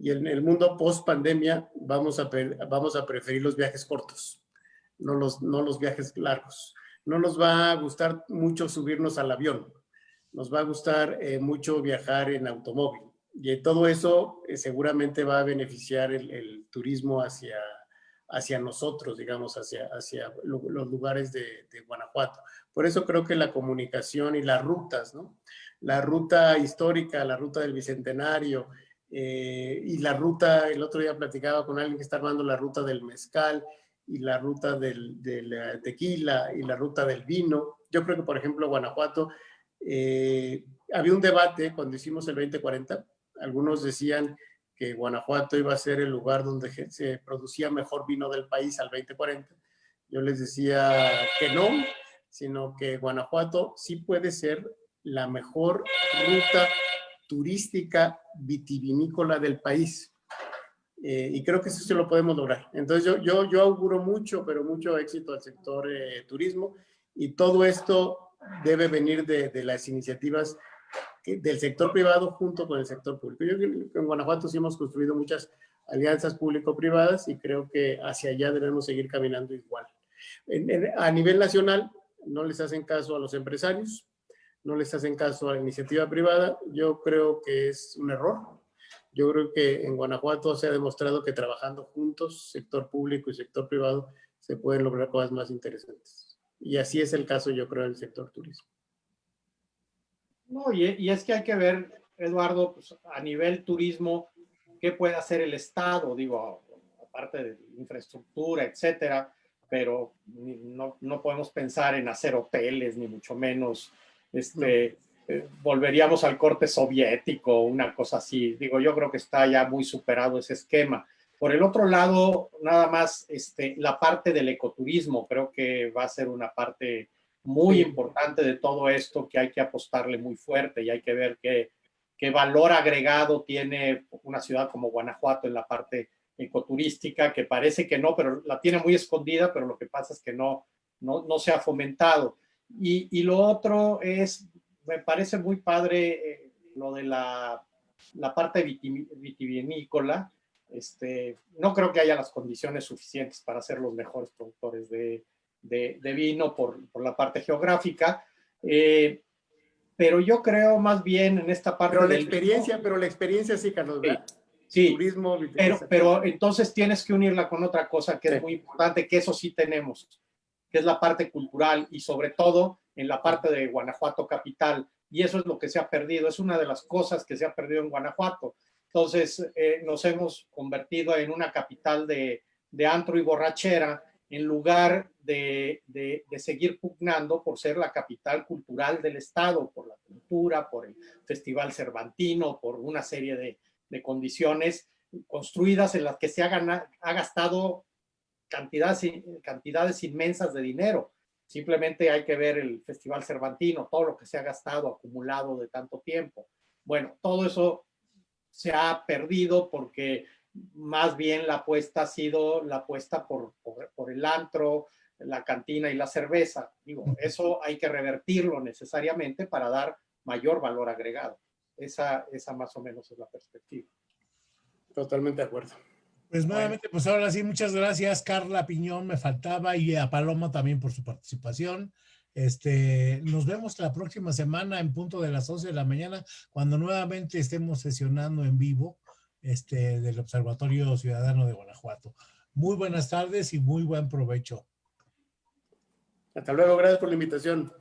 y en el mundo post pandemia vamos a, vamos a preferir los viajes cortos, no los, no los viajes largos. No nos va a gustar mucho subirnos al avión, nos va a gustar eh, mucho viajar en automóvil y todo eso eh, seguramente va a beneficiar el, turismo hacia, hacia nosotros, digamos, hacia, hacia los lugares de, de, Guanajuato. Por eso creo que la comunicación y las rutas, ¿no? La ruta histórica, la ruta del Bicentenario, eh, y la ruta, el otro día platicaba con alguien que está armando la ruta del mezcal y la ruta del, del tequila y la ruta del vino. Yo creo que, por ejemplo, Guanajuato, eh, había un debate cuando hicimos el 2040. Algunos decían que Guanajuato iba a ser el lugar donde se producía mejor vino del país al 2040. Yo les decía que no, sino que Guanajuato sí puede ser la mejor ruta turística vitivinícola del país. Eh, y creo que eso se lo podemos lograr. Entonces yo, yo, yo auguro mucho, pero mucho éxito al sector eh, turismo y todo esto debe venir de, de, las iniciativas del sector privado junto con el sector público. Yo creo que en Guanajuato sí hemos construido muchas alianzas público-privadas y creo que hacia allá debemos seguir caminando igual. a nivel nacional no les hacen caso a los empresarios, no les hacen caso a la iniciativa privada, yo creo que es un error. Yo creo que en Guanajuato se ha demostrado que trabajando juntos, sector público y sector privado, se pueden lograr cosas más interesantes. Y así es el caso, yo creo, del sector turismo. No, y, es que hay que ver, Eduardo, pues, a nivel turismo, qué puede hacer el Estado, digo, aparte de infraestructura, etcétera, pero no, no podemos pensar en hacer hoteles, ni mucho menos este, eh, volveríamos al corte soviético, una cosa así. Digo, yo creo que está ya muy superado ese esquema. Por el otro lado, nada más este, la parte del ecoturismo, creo que va a ser una parte muy importante de todo esto que hay que apostarle muy fuerte y hay que ver qué, qué valor agregado tiene una ciudad como Guanajuato en la parte ecoturística, que parece que no, pero la tiene muy escondida, pero lo que pasa es que no, no, no se ha fomentado. Y, lo otro es, me parece muy padre eh, lo de la, la parte vitivinícola. Este, no creo que haya las condiciones suficientes para ser los mejores productores de, de, vino por, por, la parte geográfica. Eh, pero yo creo más bien en esta parte... Pero la experiencia, pero la experiencia sí, Carlos, Sí, Turismo, pero, pero entonces tienes que unirla con otra cosa que es muy importante, que eso sí tenemos que es la parte cultural y sobre todo en la parte de Guanajuato capital. Y eso es lo que se ha perdido, es una de las cosas que se ha perdido en Guanajuato. Entonces eh, nos hemos convertido en una capital de, de antro y borrachera en lugar de, de, seguir pugnando por ser la capital cultural del Estado, por la cultura, por el Festival Cervantino, por una serie de, de condiciones construidas en las que se ha, ha gastado cantidades, cantidades inmensas de dinero. Simplemente hay que ver el Festival Cervantino, todo lo que se ha gastado, acumulado de tanto tiempo. Bueno, todo eso se ha perdido porque más bien la apuesta ha sido la apuesta por, por, el antro, la cantina y la cerveza. Digo, eso hay que revertirlo necesariamente para dar mayor valor agregado. Esa, esa más o menos es la perspectiva. Totalmente de acuerdo. Pues nuevamente, pues ahora sí, muchas gracias, Carla Piñón, me faltaba, y a Paloma también por su participación. Este, nos vemos la próxima semana en punto de las 11 de la mañana, cuando nuevamente estemos sesionando en vivo este, del Observatorio Ciudadano de Guanajuato. Muy buenas tardes y muy buen provecho. Hasta luego, gracias por la invitación.